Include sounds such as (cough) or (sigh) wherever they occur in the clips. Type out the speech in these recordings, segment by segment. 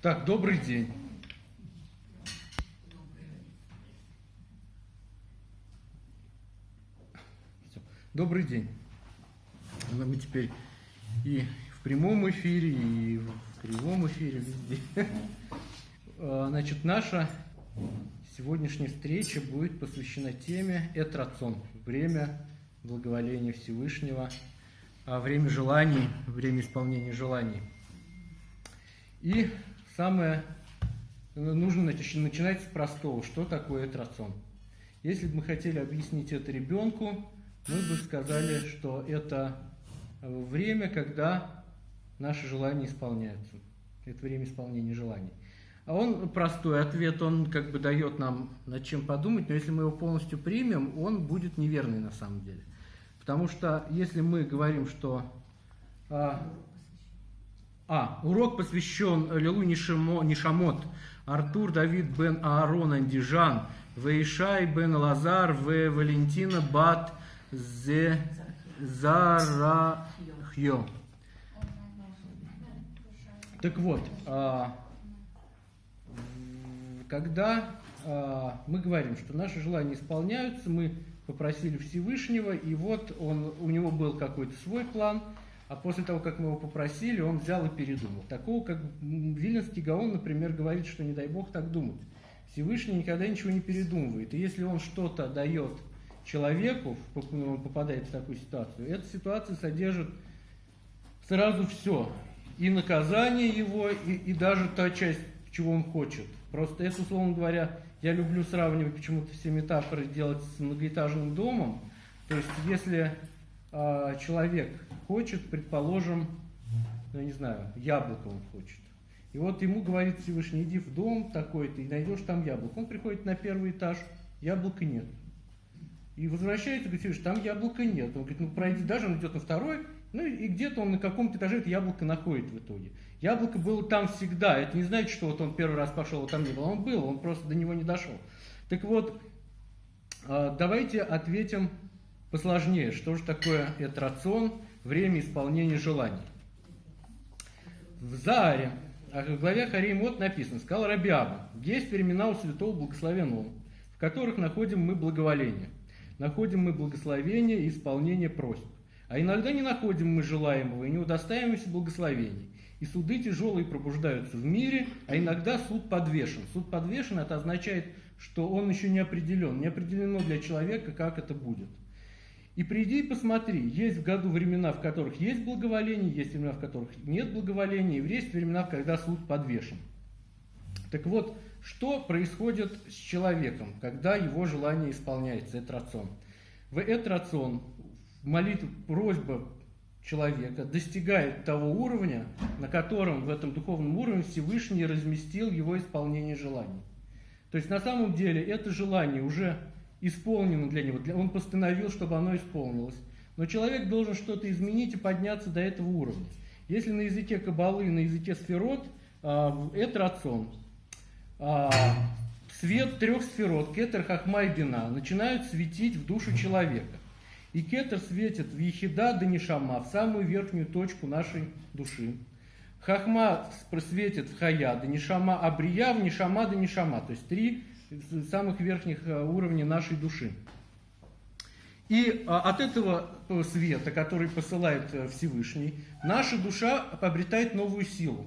Так, добрый день. Добрый день. Мы теперь и в прямом эфире, и в кривом эфире, везде. А, значит, наша сегодняшняя встреча будет посвящена теме «Этрацон» – время благоволения Всевышнего, а время желаний, время исполнения желаний. И самое нужно начинать с простого. Что такое этрацон? Если бы мы хотели объяснить это ребенку, мы бы сказали, что это время, когда наши желания исполняются. Это время исполнения желаний. А он простой ответ, он как бы дает нам над чем подумать, но если мы его полностью примем, он будет неверный на самом деле. Потому что если мы говорим, что а, урок посвящен Лилу Нишамот, Артур Давид бен Аарон Андижан, Вейшай бен Лазар, В Валентина бат Зе Зарахьо. Так вот, а, когда а, мы говорим, что наши желания исполняются, мы попросили Всевышнего, и вот он, у него был какой-то свой план – а после того, как мы его попросили, он взял и передумал. Такого, как Вильнинский Гаон, например, говорит, что не дай Бог так думать. Всевышний никогда ничего не передумывает. И если он что-то дает человеку, он попадает в такую ситуацию, эта ситуация содержит сразу все. И наказание его, и, и даже та часть, чего он хочет. Просто это, условно говоря, я люблю сравнивать почему-то все метафоры делать с многоэтажным домом. То есть, если э, человек хочет, предположим, ну, не знаю, яблоко он хочет. И вот ему говорит Всевышний, иди в дом такой-то и найдешь там яблоко. Он приходит на первый этаж, яблока нет. И возвращается, говорит, Всевышний, там яблока нет. Он говорит, ну пройди, даже он идет на второй, ну и где-то он на каком-то этаже это яблоко находит в итоге. Яблоко было там всегда. Это не значит, что вот он первый раз пошел, а там не было. Он был, он просто до него не дошел. Так вот, а, давайте ответим посложнее. Что же такое этрацион? Время исполнения желаний. В Зааре, а в главе Харимот написано, сказал Рабиаба, есть времена у святого благословенного, в которых находим мы благоволение. Находим мы благословение и исполнение просьб. А иногда не находим мы желаемого и не удостаиваемся благословений. И суды тяжелые пробуждаются в мире, а иногда суд подвешен. Суд подвешен, это означает, что он еще не определен. Не определено для человека, как это будет. И приди и посмотри, есть в году времена, в которых есть благоволение, есть времена, в которых нет благоволения, и есть времена, когда суд подвешен. Так вот, что происходит с человеком, когда его желание исполняется, это рацион? В это рацион, молитва, просьба человека достигает того уровня, на котором в этом духовном уровне Всевышний разместил его исполнение желаний. То есть на самом деле это желание уже исполнено для него. Он постановил, чтобы оно исполнилось. Но человек должен что-то изменить и подняться до этого уровня. Если на языке Кабалы, на языке сферот, а, это рацион. А, свет трех сферот, кетер, хахма и бина, начинают светить в душу человека. И кетер светит в ехида да нишама, в самую верхнюю точку нашей души. Хахма просветит в хая да нишама, а брия в нишама да нишама. То есть три самых верхних э, уровней нашей души. И а, от этого э, света, который посылает э, Всевышний, наша душа обретает новую силу.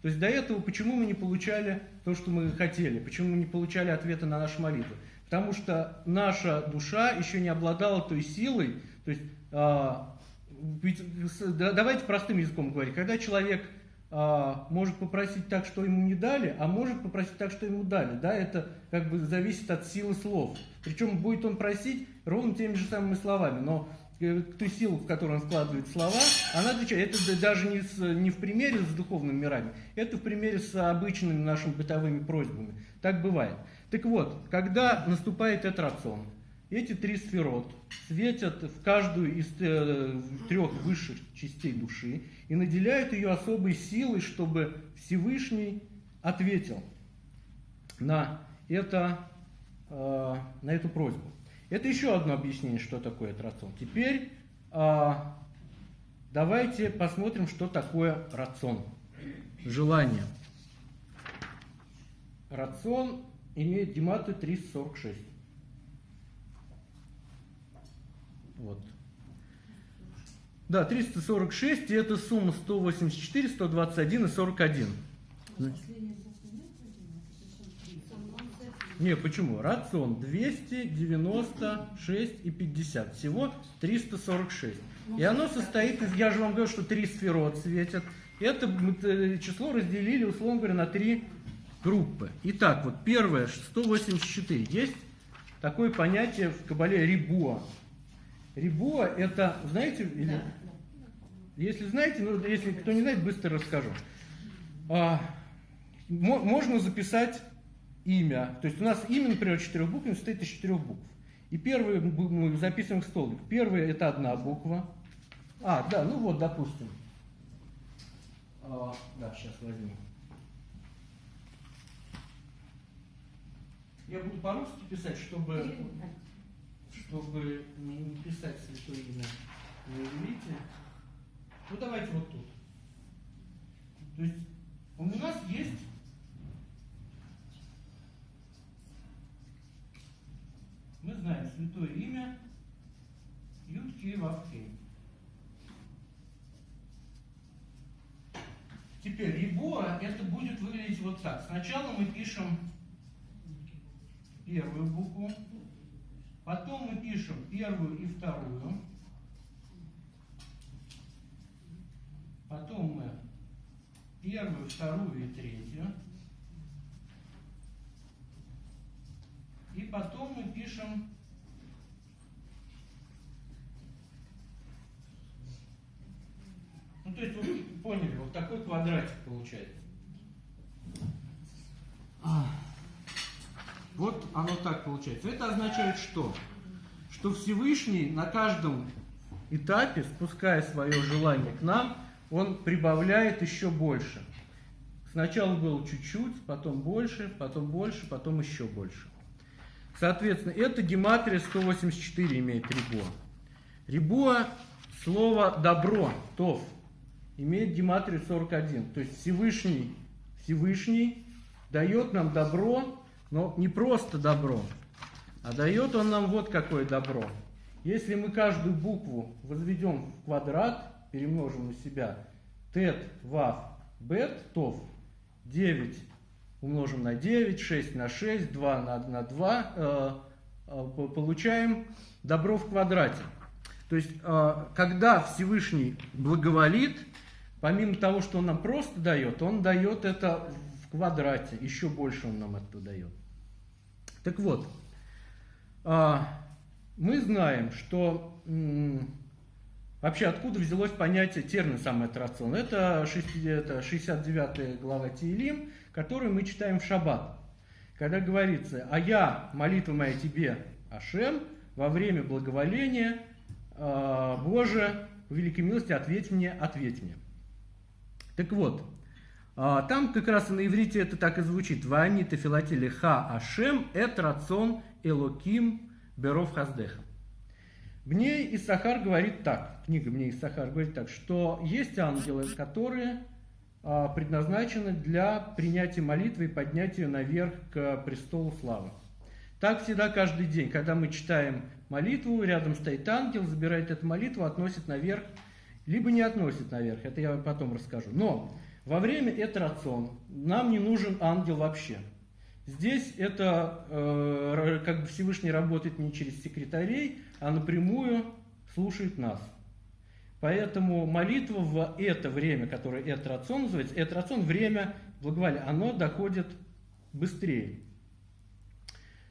То есть до этого почему мы не получали то, что мы хотели, почему мы не получали ответа на наши молитвы? Потому что наша душа еще не обладала той силой, то есть, а, давайте простым языком говорить, когда человек а, может попросить так, что ему не дали, а может попросить так, что ему дали. Да, это как бы зависит от силы слов. Причем будет он просить ровно теми же самыми словами, но э, ту силу, в которую он вкладывает слова, она отвечает. Это даже не, с, не в примере с духовными мирами, это в примере с обычными нашими бытовыми просьбами. Так бывает. Так вот, когда наступает этот рацион, эти три сферот светят в каждую из э, трех высших частей души и наделяют ее особой силой, чтобы Всевышний ответил на, это, э, на эту просьбу. Это еще одно объяснение, что такое рацион. Теперь э, давайте посмотрим, что такое рацион. Желание. рацион имеет гематрию 346. Вот. Да, 346, и это сумма 184, 121 и 41. Не, почему? Рацион 296 и 50. Всего 346. И оно состоит из, я же вам говорю, что три сферот светят. Это э, число разделили, условно говоря, на три группы. Итак, вот первое, 184. Есть такое понятие в Кабале рибуа. Рибуа это, знаете, или... да. если знаете, ну, если кто не знает, быстро расскажу. А, можно записать имя. То есть у нас имя, например, четырехбуквенное состоит из четырех букв. И первый мы записываем в столбик. Первый это одна буква. А, да, ну вот, допустим. А, да, сейчас возьму. Я буду по-русски писать, чтобы, чтобы не писать святое имя на иврите. Ну давайте вот тут. То есть у нас есть мы знаем святое имя Юткей Вавкей. Теперь Рибуа это будет выглядеть вот так. Сначала мы пишем первую букву, потом мы пишем первую и вторую, потом мы первую, вторую и третью, И потом мы пишем Ну, то есть вы поняли, вот такой квадратик получается. Вот оно так получается. Это означает что? Что Всевышний на каждом этапе, спуская свое желание к нам, он прибавляет еще больше. Сначала было чуть-чуть, потом больше, потом больше, потом еще больше. Соответственно, это гематрия 184 имеет рибуа. Рибуа – слово «добро», «тов», имеет гематрию 41. То есть Всевышний, Всевышний дает нам добро, но не просто добро, а дает он нам вот какое добро. Если мы каждую букву возведем в квадрат, перемножим на себя, тет, вав, бет, тов, 9 умножим на 9, 6 на 6, 2 на, на 2, э, э, получаем добро в квадрате. То есть, э, когда Всевышний благоволит, помимо того, что он нам просто дает, он дает это в квадрате, еще больше он нам это дает. Так вот, э, мы знаем, что вообще откуда взялось понятие термин самоатрацион. Это, 69 глава Тиелим, которую мы читаем в шаббат. Когда говорится, а я, молитва моя тебе, Ашем, во время благоволения, э, Боже, в великой милости ответь мне, ответь мне. Так вот, там как раз на иврите это так и звучит. Вани тефилати ха Ашем эт рацион элоким беров хаздеха. Бней и Сахар говорит так, книга Бней и Сахар говорит так, что есть ангелы, которые а, предназначены для принятия молитвы и поднятия наверх к престолу славы. Так всегда каждый день, когда мы читаем молитву, рядом стоит ангел, забирает эту молитву, относит наверх, либо не относит наверх, это я потом расскажу. Но во время этрацион нам не нужен ангел вообще. Здесь это э, как бы Всевышний работает не через секретарей, а напрямую слушает нас. Поэтому молитва в это время, которое этрацион называется, этрацион, время благоволения, оно доходит быстрее.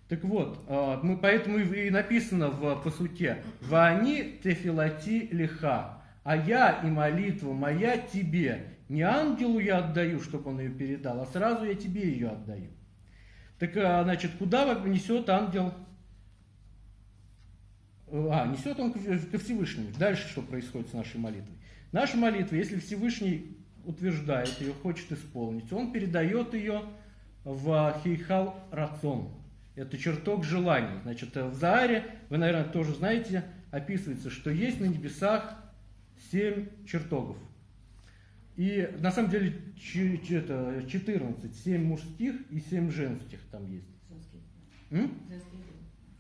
Так вот, а, мы, поэтому и написано в посуке «Вани тефилати лиха», а я и молитва моя тебе, не ангелу я отдаю, чтобы он ее передал, а сразу я тебе ее отдаю. Так, а, значит, куда несет ангел а, несет он ко Всевышнему. Дальше что происходит с нашей молитвой? Наша молитва, если Всевышний утверждает ее, хочет исполнить, он передает ее в Хейхал Рацион. Это чертог желаний. Значит, в Зааре, вы, наверное, тоже знаете, описывается, что есть на небесах семь чертогов. И на самом деле ч- ч- это 14, 7 мужских и 7 женских там есть. М?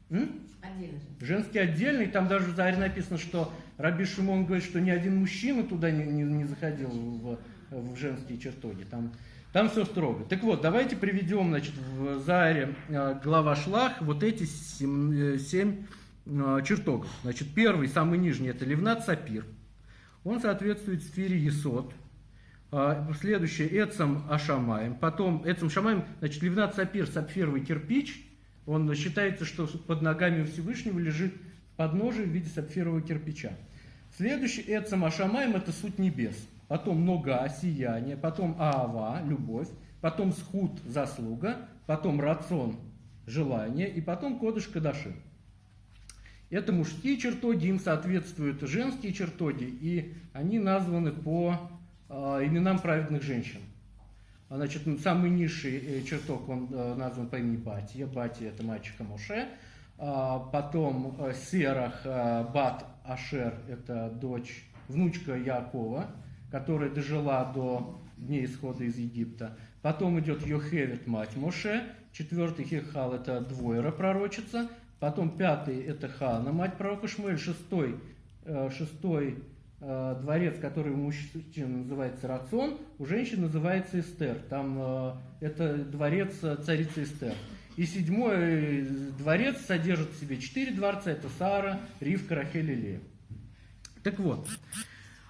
М? Отдельно же. Женский отдельный, там даже в Заре написано, что Раби Шимон говорит, что ни один мужчина туда не, не- не заходил в, в женские чертоги. Там, там все строго. Так вот, давайте приведем, значит, в Заре э, глава Шлах вот эти семь, э, семь, э, чертогов. Значит, первый, самый нижний, это Левнат Сапир. Он соответствует сфере Есот. А, Следующее Эцам Ашамаем. Потом Эцам Шамаем, значит, Левнат Сапир, сапфировый кирпич. Он считается, что под ногами Всевышнего лежит подножие в виде сапфирового кирпича. Следующий Эцам Ашамаем это суть небес. Потом нога, сияние, потом Аава, любовь, потом схуд, заслуга, потом рацион, желание, и потом Кодыш Кадаши. Это мужские чертоги, им соответствуют женские чертоги, и они названы по э, именам праведных женщин. А, Значит, м, самый низший э, чертог, он э, назван по имени Батия. Батия – это мальчика Моше. А, Потом э, Серах Бат Ашер – это дочь, внучка Якова, которая дожила до дней исхода из Египта. Потом идет Йохевет, мать Моше. Четвертый Хехал – это двойра пророчица. Потом пятый – это Хана, мать пророка Шмуэль. Шестой, э, шестой э, дворец, который у мужчин называется Рацион, у женщин называется Эстер. Там э, это дворец царицы Эстер. И седьмой дворец содержит в себе четыре дворца. Это Сара, Ривка, Рахель и Лея. Так вот,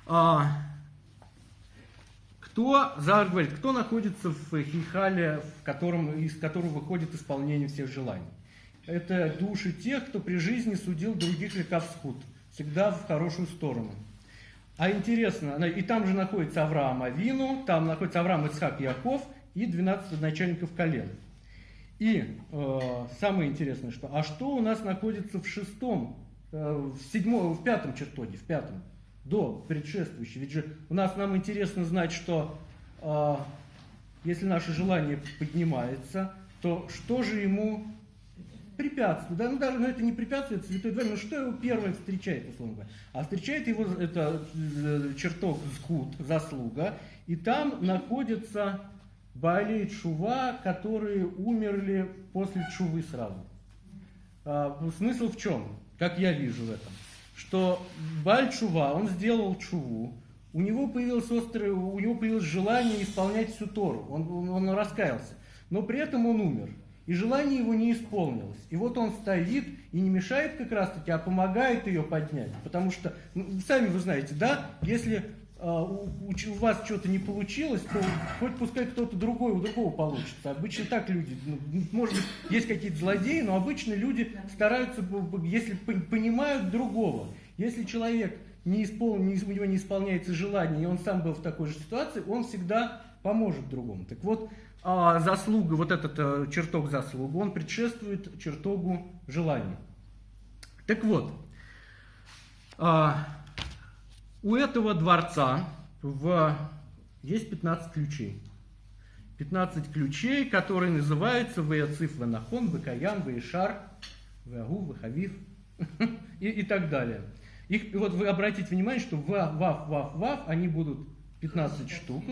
а, кто, Зар говорит, кто находится в Хихале, в котором, из которого выходит исполнение всех желаний? Это души тех, кто при жизни судил других веков схуд, всегда в хорошую сторону. А интересно, и там же находится Авраам Авину, там находится Авраам Ицхак Яков и 12 начальников колен. И э, самое интересное, что, а что у нас находится в шестом, э, в седьмом, в пятом чертоге, в пятом, до предшествующего? Ведь же у нас нам интересно знать, что э, если наше желание поднимается, то что же ему препятствует? Да, ну даже, ну это не препятствует, святой двор, ну что его первое встречает, условно говоря? А встречает его это э, чертог схуд, заслуга, и там находится Баали и Чува, которые умерли после Чувы сразу. А, смысл в чем? Как я вижу в этом? Что Баль Чува, он сделал Чуву, у него появилось острое, у него появилось желание исполнять всю Тору, он, он, он раскаялся, но при этом он умер. И желание его не исполнилось. И вот он стоит и не мешает как раз таки, а помогает ее поднять. Потому что, ну, сами вы знаете, да, если а, у, у вас что-то не получилось, то хоть пускай кто-то другой, у другого получится. Обычно так люди, ну, может быть, есть какие-то злодеи, но обычно люди стараются, если пон- понимают другого. Если человек не испол... не, у него не исполняется желание, и он сам был в такой же ситуации, он всегда поможет другому. Так вот, заслуга, вот этот э, чертог заслуги, он предшествует чертогу желания. Так вот, а, у этого дворца в... есть 15 ключей. 15 ключей, которые называются Веяциф Ванахон, Векаян, Веишар, Веагу, Вехавив (laughs) и, и так далее. Их, вот вы обратите внимание, что Ва, Вав, Вав, Вав, они будут 15 штук.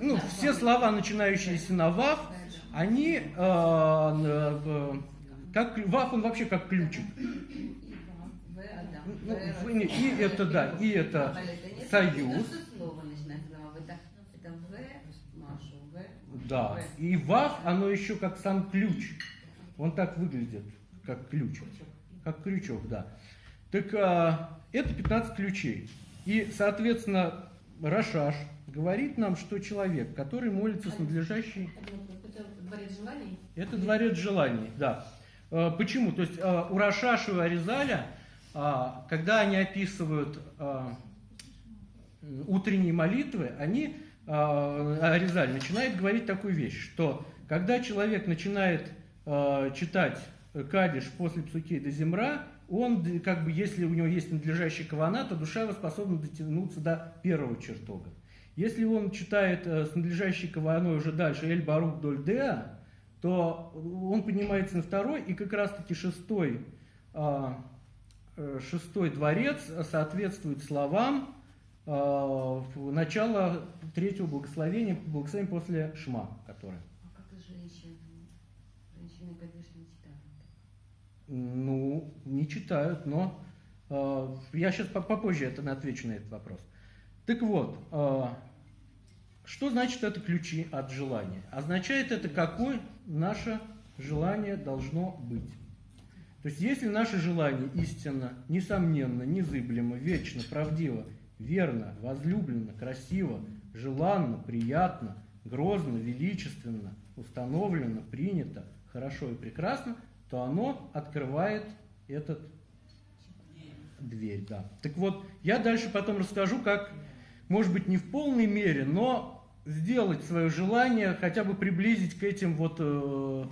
Ну, все слова, начинающиеся на Вав, они, э, э, как, клю- Вав, он вообще как ключик. Ну, не, и это, да, и это союз. «в». Да. И Вав, оно еще как сам ключ. Он так выглядит, как ключ. Как крючок, да. Так а, это 15 ключей. И, соответственно, Рашаш говорит нам, что человек, который молится с надлежащей... Это дворец желаний? Это дворец желаний, да. Э, Почему? То есть э, у Рашаша и Аризаля, а, когда они описывают утренние молитвы, они, Аризаль начинает говорить такую вещь, что когда человек начинает читать Кадиш после Псуки до Земра, он, как бы, если у него есть надлежащий кавана, то душа его способна дотянуться до первого чертога. Если он читает э, с надлежащей каваной уже дальше Эль Барук Доль Деа, то он поднимается на второй, и как раз-таки шестой, а, э, шестой дворец соответствует словам э, начало третьего благословения, благословения после Шма, которое. А как и женщины? Женщины, конечно, не читают. Ну, не читают, но э, я сейчас попозже это отвечу на этот вопрос. Так вот, э, что значит это ключи от желания? Означает это, какое наше желание должно быть. То есть, если наше желание истинно, несомненно, незыблемо, вечно, правдиво, верно, возлюбленно, красиво, желанно, приятно, грозно, величественно, установлено, принято, хорошо и прекрасно, то оно открывает этот дверь, да. Так вот, я дальше потом расскажу, как, может быть, не в полной мере, но сделать свое желание, хотя бы приблизить к этим вот э,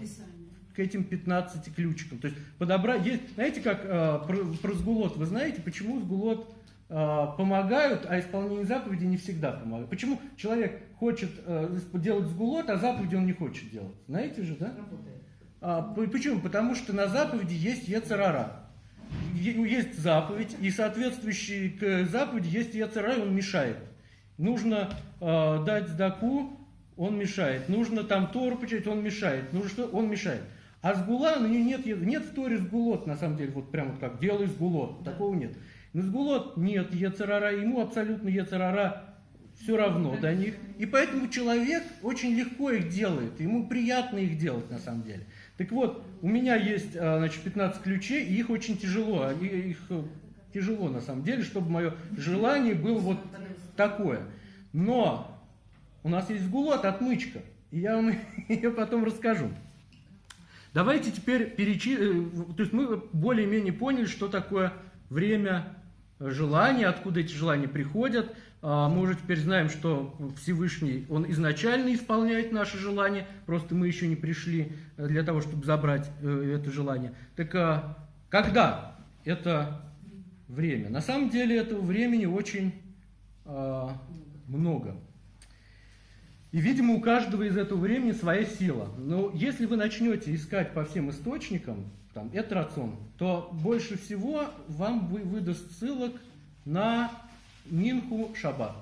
к этим 15 ключикам. То есть подобрать, есть, знаете, как э, про, про сгулот, вы знаете, почему сгулот э, помогают, а исполнение заповеди не всегда помогает. Почему человек хочет э, делать сгулот, а заповеди он не хочет делать? Знаете же, да? А, почему? Потому что на заповеди есть ецарара. Есть заповедь, и соответствующий к заповеди есть ецарара, он мешает. Нужно э, дать сдаку, он мешает. Нужно там Тору почитать, он мешает. Нужно что? Он мешает. А сгула, ну нет, нет в Торе сгулот, на самом деле, вот прямо вот как, делай сгулот, такого нет. Но сгулот нет, ецарара, ему абсолютно ецарара все равно до них. И поэтому человек очень легко их делает, ему приятно их делать на самом деле. Так вот, у меня есть а, значит, 15 ключей, и их очень тяжело, их э, тяжело на самом деле, чтобы мое желание было вот такое. Но у нас есть сгулот, отмычка, и я вам (laughs) ее потом расскажу. Давайте теперь перечислим, э, то есть мы более-менее поняли, что такое время желания, откуда эти желания приходят. А, мы уже теперь знаем, что Всевышний, Он изначально исполняет наши желания, просто мы еще не пришли э, для того, чтобы забрать э, это желание. Так а, когда это время? На самом деле этого времени очень а, много. И, видимо, у каждого из этого времени своя сила. Но если вы начнете искать по всем источникам, там, это рацион, то больше всего вам выдаст ссылок на Минху Шаббат.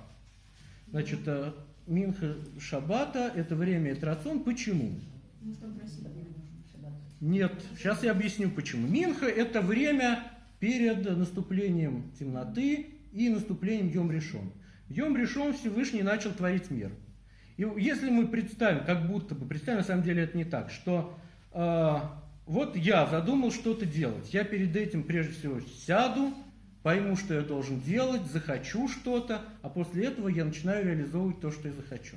Значит, э, Минха Шаббата – это время Этрацион. Почему? Нет, сейчас я объясню почему. Минха – это время перед наступлением темноты и наступлением Йом Решон. Йом Решон Всевышний начал творить мир – и если мы представим, как будто бы, представим, на самом деле это не так, что э, вот я задумал что-то делать, я перед этим прежде всего сяду, пойму, что я должен делать, захочу что-то, а после этого я начинаю реализовывать то, что я захочу.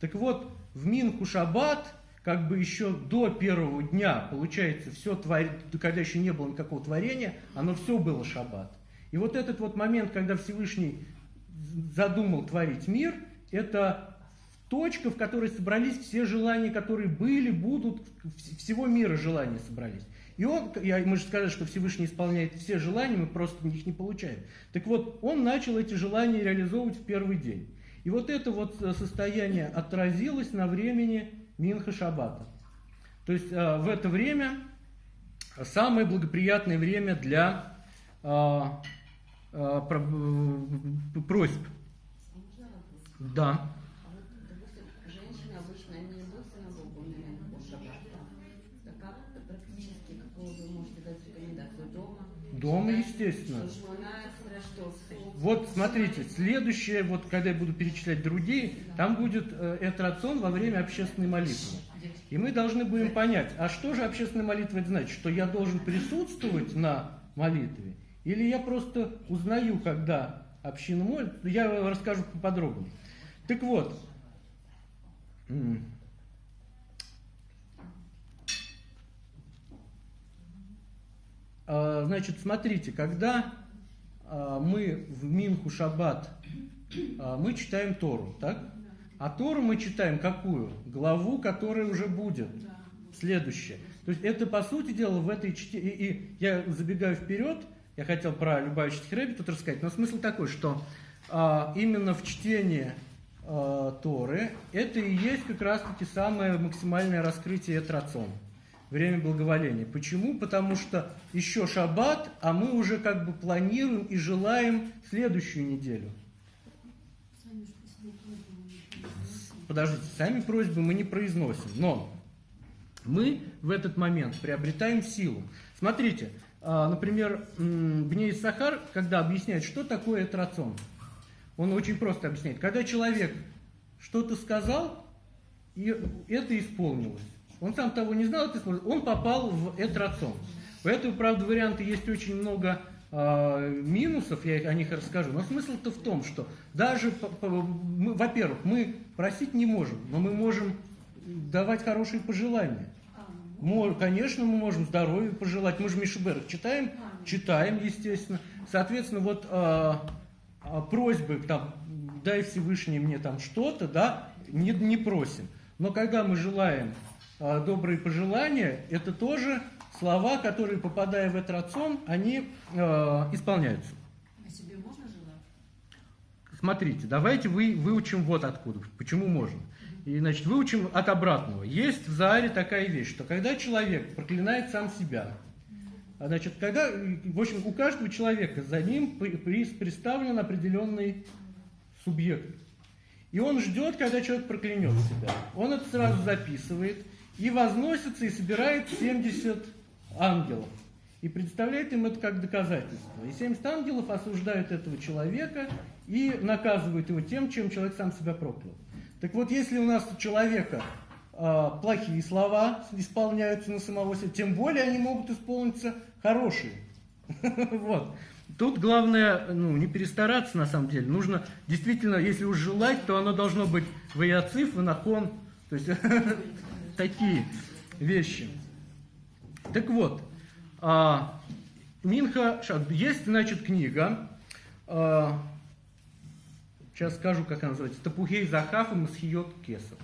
Так вот, в Минку Шаббат, как бы еще до первого дня, получается, все твор... когда еще не было никакого творения, оно все было Шаббат. И вот этот вот момент, когда Всевышний задумал творить мир, это точка, в которой собрались все желания, которые были, будут, всего мира желания собрались. И он, я, мы же сказали, что Всевышний исполняет все желания, мы просто их не получаем. Так вот, он начал эти желания реализовывать в первый день. И вот это вот э, состояние отразилось на времени Минха Шаббата. То есть э, в это время самое благоприятное время для э, э, просьб. Да. Дома, естественно. Вот смотрите, следующее, вот когда я буду перечислять другие, там будет э, этрацион во время общественной молитвы. И мы должны будем понять, а что же общественная молитва это значит? Что я должен присутствовать на молитве? Или я просто узнаю, когда община молится? Я расскажу поподробнее. Так вот, значит, смотрите, когда а, мы в Минху Шаббат, а, мы читаем Тору, так? А Тору мы читаем какую? Главу, которая уже будет. Следующая. То есть это, по сути дела, в этой чте... И, и я забегаю вперед, я хотел про Любавичский Рэбби тут рассказать, но смысл такой, что а, именно в чтении а, Торы это и есть как раз-таки самое максимальное раскрытие этрациона время благоволения. Почему? Потому что еще шаббат, а мы уже как бы планируем и желаем следующую неделю. подождите, сами просьбы мы не произносим, но мы в этот момент приобретаем силу. Смотрите, а, например, Бней Сахар, когда объясняет, что такое этрацион, он очень просто объясняет. Когда человек что-то сказал, и это исполнилось. Он сам того не знал, это исполнилось. Он попал в этрацион. У этого, правда, варианта есть очень много э, минусов, я о них расскажу. Но смысл-то в том, что даже, во-первых, мы просить не можем, но мы можем давать хорошие пожелания. Конечно, мы можем здоровья пожелать. Мы же Мишеберг читаем, читаем, естественно. Соответственно, вот а, а, просьбы, там, дай Всевышний мне там что-то, да, не, не просим. Но когда мы желаем а, добрые пожелания, это тоже слова, которые, попадая в этот рацион, они а, исполняются. А себе можно желать? Смотрите, давайте вы, выучим вот откуда, почему можно. И, значит, выучим от обратного. Есть в Зааре такая вещь, что когда человек проклинает сам себя, а, значит, когда, в общем, у каждого человека за ним представлен определенный субъект. И он ждет, когда человек проклянет себя. Он это сразу записывает и возносится и собирает 70 ангелов. И представляет им это как доказательство. И 70 ангелов осуждают этого человека и наказывают его тем, чем человек сам себя проклял. Так вот, если у нас у человека э, плохие слова исполняются на самого себя, тем более они могут исполниться хорошие. (laughs) Вот. Тут главное, ну, не перестараться на самом деле. Нужно действительно, если уж желать, то оно должно быть ваяциф, ванахон, то есть (laughs) такие вещи. Так вот, а, Минха, есть, значит, книга, а, сейчас скажу, как она называется, Тапухей Захаф и Масхиот Кесов.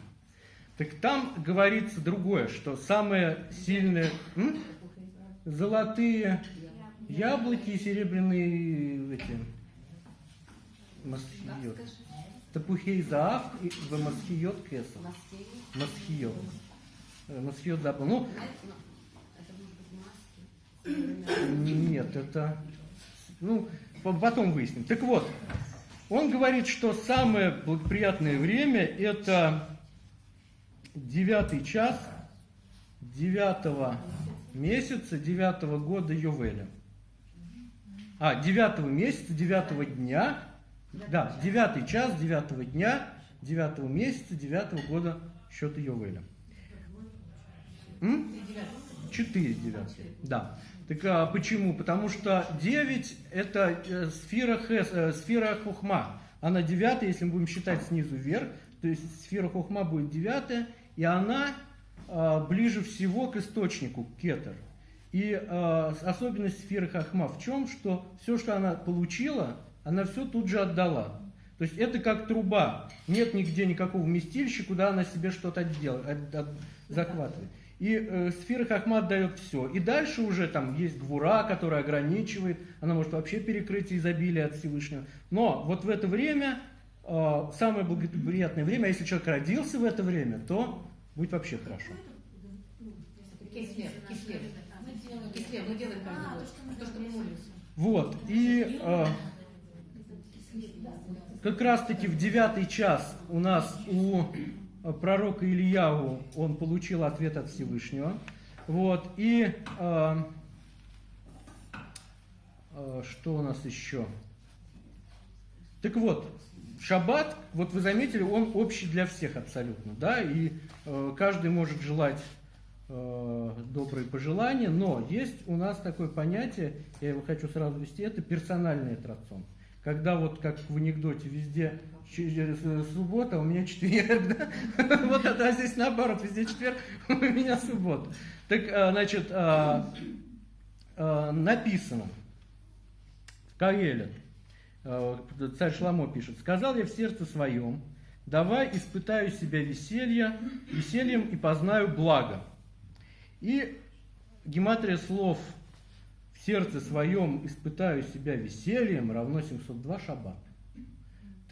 Так там говорится другое, что самое сильное... М? Золотые яблоки и серебряные эти... Масхиот. Тапухей Заав и Масхиот Кесов. Масхиот. Э, Масхиот забыл. Ну, нет, это... Ну, потом выясним. Так вот, он говорит, что самое благоприятное время это девятый час девятого месяца девятого года Йовеля. А, девятого месяца, девятого дня, да, девятый час девятого дня, девятого месяца, девятого года счета Йовеля. Четыре девятых, да. Так а почему? Потому что 9 это э, сфера, хес, э, сфера хухма. Она девятая, если мы будем считать снизу вверх, то есть сфера хухма будет девятая, и она а, ближе всего к источнику, кетер. И а, особенность сферы хохма в чем? Что все, что она получила, она все тут же отдала. То есть это как труба. Нет нигде никакого вместилища, куда она себе что-то отдел, от, от, захватывает. И э, сфера Хахма отдает все. И дальше уже там есть гвура, которая ограничивает, она может вообще перекрыть изобилие от Всевышнего. Но вот в это время, э, самое благоприятное время, а если человек родился в это время, то будет вообще хорошо. Вот, и э, как раз таки в девятый час у нас у пророка Ильяву он получил ответ от Всевышнего. Вот, и э, э, что у нас еще? Так вот, шаббат, вот вы заметили, он общий для всех абсолютно, да, и э, каждый может желать э, добрые пожелания, но есть у нас такое понятие, я его хочу сразу ввести, это персональный атракцион. Когда вот как в анекдоте везде Э, суббота, у меня четверг, да? (laughs) Вот это здесь наоборот, везде четверг, (laughs) у меня суббота. Так, э, значит, э, написано в Каэле, царь Шламо пишет, «Сказал я в сердце своем, давай испытаю себя веселье, весельем и познаю благо». И гематрия слов «в сердце своем испытаю себя весельем» равно 702 шаббат.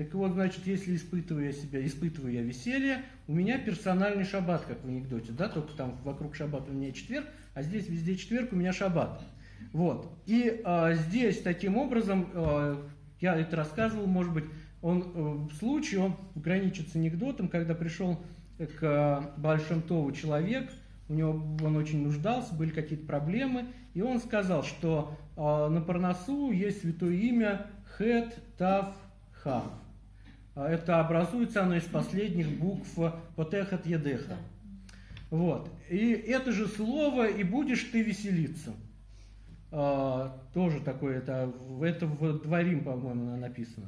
Так вот, значит, если испытываю я себя, испытываю я веселье, у меня персональный шаббат, как в анекдоте, да, только там вокруг шаббата у меня четверг, а здесь везде четверг, у меня шаббат. Вот. И а, здесь таким образом, а, я это рассказывал, может быть, он э, случай, он граничит с анекдотом, когда пришел к Большим Тову человек, у него он очень нуждался, были какие-то проблемы, и он сказал, что э, на Парнасу есть святое имя Хет Тав Хав. А это образуется оно из последних букв Потехат Едеха. Вот. И это же слово «и будешь ты веселиться». А, тоже такое, это, это в Дворим, по-моему, написано.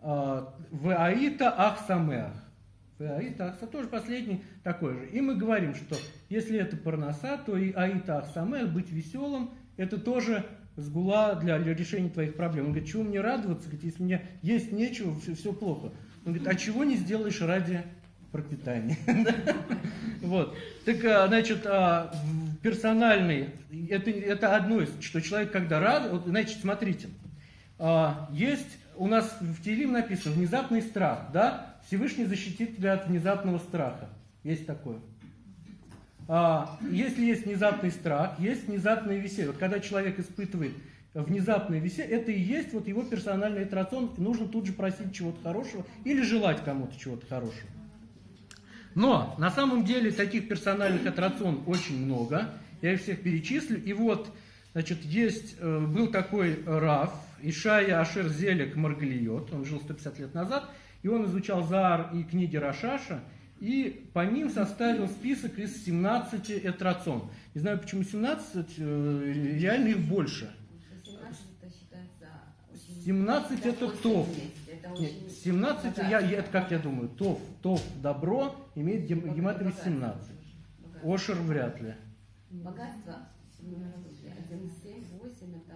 А, в Аита Ахсамеах. Аита Ахса тоже последний такой же. И мы говорим, что если это парноса, то и Аита Ахсамеах, быть веселым, это тоже сгула для, решения твоих проблем. Он говорит, чего мне радоваться, если мне есть нечего, все, все плохо. Он говорит, а чего не сделаешь ради пропитания? (laughs) Вот. Так, а, значит, а, персональный, это, это одно из, что человек, когда рад, вот, значит, смотрите, а, есть у нас в Телим написано внезапный страх, да? Всевышний защитит тебя от внезапного страха. Есть такое. А, если есть внезапный страх, есть внезапное веселье. Вот когда человек испытывает внезапное веселье, это и есть вот его персональный атрацион. Нужно тут же просить чего-то хорошего или желать кому-то чего-то хорошего. Но на самом деле таких персональных аттракционов очень много. Я их всех перечислю. И вот, значит, есть, э, был такой Раф, Ишая Ашер Зелек Маргалиот, он жил 150 лет назад, и он изучал Заар и книги Рашаша, и по ним составил список из 17 этрацон. Не знаю, почему 17, э, реально их больше. 17 это ТОВ. Нет, 17, я, я, это как я думаю, ТОВ, ТОВ, добро, имеет гематрию 17. Ошер вряд ли. Богатство 1, 7, 8 это...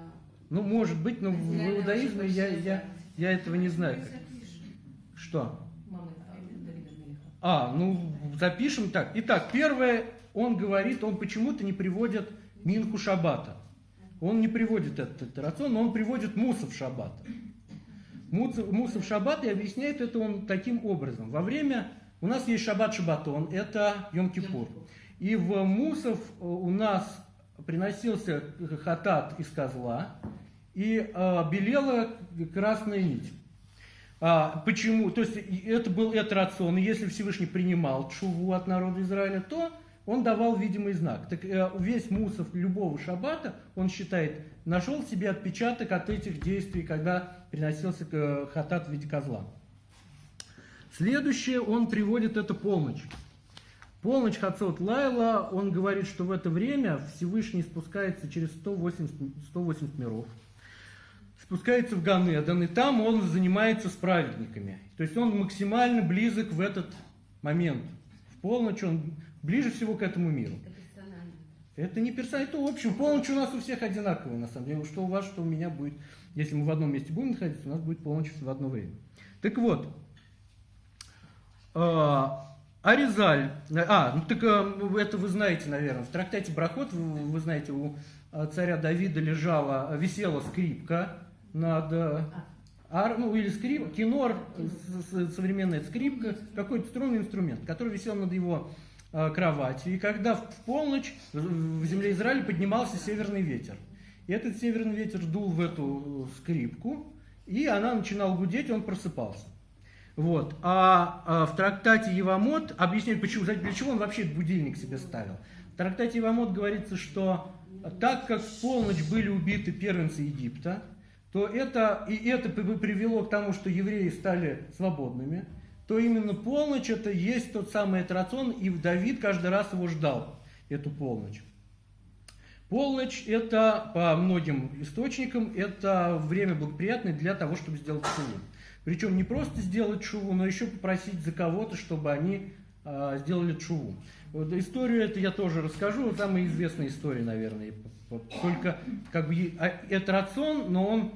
Ну, может быть, но в иудаизме я, я, я этого не знаю. Что? А, ну, запишем так. Итак, первое, он говорит, он почему-то не приводит Минху Шабата. Он не приводит этот рацион, но он приводит Мусов Шабата. Мусов Шаббат и объясняет это он таким образом. Во время, у нас есть Шаббат Шабатон, это Йом-Кипур. И в Мусов э, у нас приносился хатат из козла, и э, белела красная нить. А, почему? То есть это был это рацион, и если Всевышний принимал чуву от народа Израиля, то он давал видимый знак. Так э, весь мусов любого шаббата, он считает, нашел себе отпечаток от этих действий, когда приносился э, хатат в виде козла. Следующее, он приводит это полночь. Полночь Хацот Лайла, он говорит, что в это время Всевышний спускается через 180, 180 миров, спускается в Ганедан, и там он занимается с праведниками. То есть он максимально близок в этот момент. В полночь он ближе всего к этому миру. Это не персонально, это общем. Полночь у нас у всех одинаковая, на самом деле. Что у вас, что у меня будет. Если мы в одном месте будем находиться, у нас будет полночь в одно время. Так вот, а, Аризаль, а, ну так а, это вы знаете, наверное, в трактате Брахот, вы, вы знаете, у а, царя Давида лежала, висела скрипка над, ар, ну или скрип, кинор, современная скрипка, какой-то струнный инструмент, который висел над его кроватью. И когда в полночь в земле Израиля поднимался северный ветер, и этот северный ветер дул в эту скрипку, и она начинала гудеть, он просыпался. Вот. А, а в трактате Евамот объясняет, почему, для чего он вообще будильник себе ставил. В трактате Евамот говорится, что так как в полночь были убиты первенцы Египта, то это, и это привело к тому, что евреи стали свободными, то именно полночь это есть тот самый рацион, и Давид каждый раз его ждал, эту полночь. Полночь это, по многим источникам, это время благоприятное для того, чтобы сделать шуву. Причем не просто сделать шуву, но еще попросить за кого-то, чтобы они э, сделали шуву. Вот историю это я тоже расскажу, вот самая известная история, наверное. Только как бы а, это рацион, но он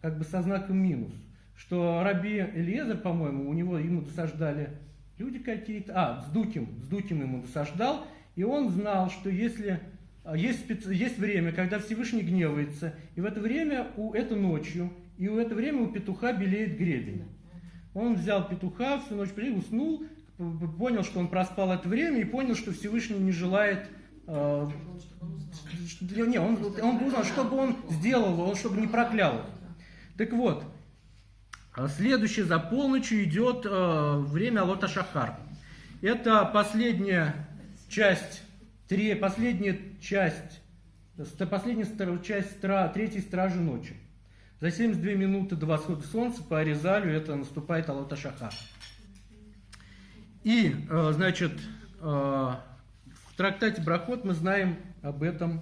как бы со знаком минус. Что Раби Элиезер, по-моему, у него ему досаждали люди какие-то, а, с Дуким, с Дуким ему досаждал, и он знал, что если а, есть, есть время, когда Всевышний гневается, и в это время, у, это ночью, и в это время у петуха белеет гребень. Он взял петуха, всю ночь прилег, уснул, понял, что он проспал это время, и понял, что Всевышний не желает... Э, не, он, он узнал, чтобы он сделал, он, чтобы не проклял. Так вот, А Следующее за полночью идет э, время Алота Шахар. Это последняя часть, три, последняя часть, ст- последняя часть третьей стражи ночи. За 72 минуты до восхода солнца по Аризалю это наступает Алота Шахар. И, э, значит, э, в трактате Брахот мы знаем об этом,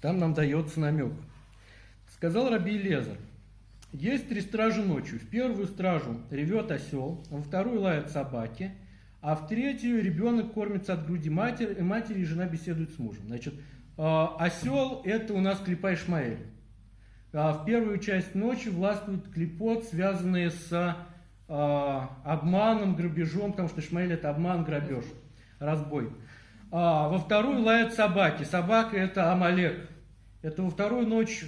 там нам дается намек. Сказал Раби Лезер, есть три стражи ночью. В первую стражу ревет осел, во вторую лают собаки, а в третью ребенок кормится от груди матери, матери и жена беседует с мужем. Значит, э, осел это у нас Клипа Ишмаэль. А в первую часть ночи властвует клепот, связанный с э, обманом, грабежом, потому что Ишмаэль это обман, грабеж, разбой. А во вторую лают собаки. Собака это Амалек. Это во вторую ночь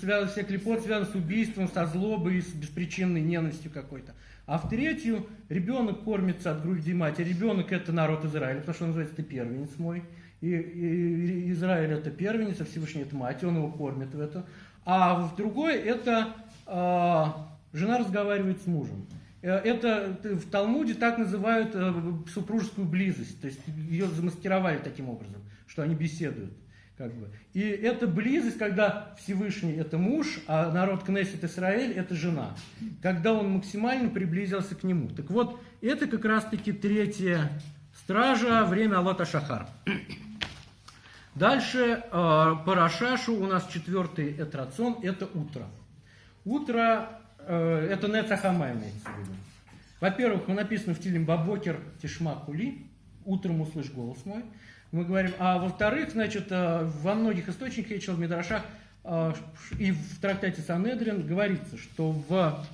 связан, все клепот связан с убийством, со злобой, с беспричинной ненавистью какой-то. А в третью ребенок кормится от груди матери. Ребенок это народ Израиля, потому что он называется ты первенец мой. И, и- Израиль это первенец, а Всевышний это мать, и он его кормит в это. А в другой это а, жена разговаривает с мужем. Э, Это э, в Талмуде так называют э, супружескую близость. То есть ее замаскировали таким образом, что они беседуют. Как бы. И эта близость, когда Всевышний это муж, а народ Кнессет Израиль это жена. Когда он максимально приблизился к нему. Так вот, это как раз-таки третья стража, время Алота Шахар. Дальше э, по Рашашу у нас четвертый этрацион, это утро. Утро, э, это Нецахама имеется в виду. Во-первых, написано в Тилим Бабокер Тишма Кули, утром услышь голос мой. Мы говорим, а во-вторых, значит, э, во многих источниках, я читал в Мидрашах, э, и в трактате Санедрин говорится, что в,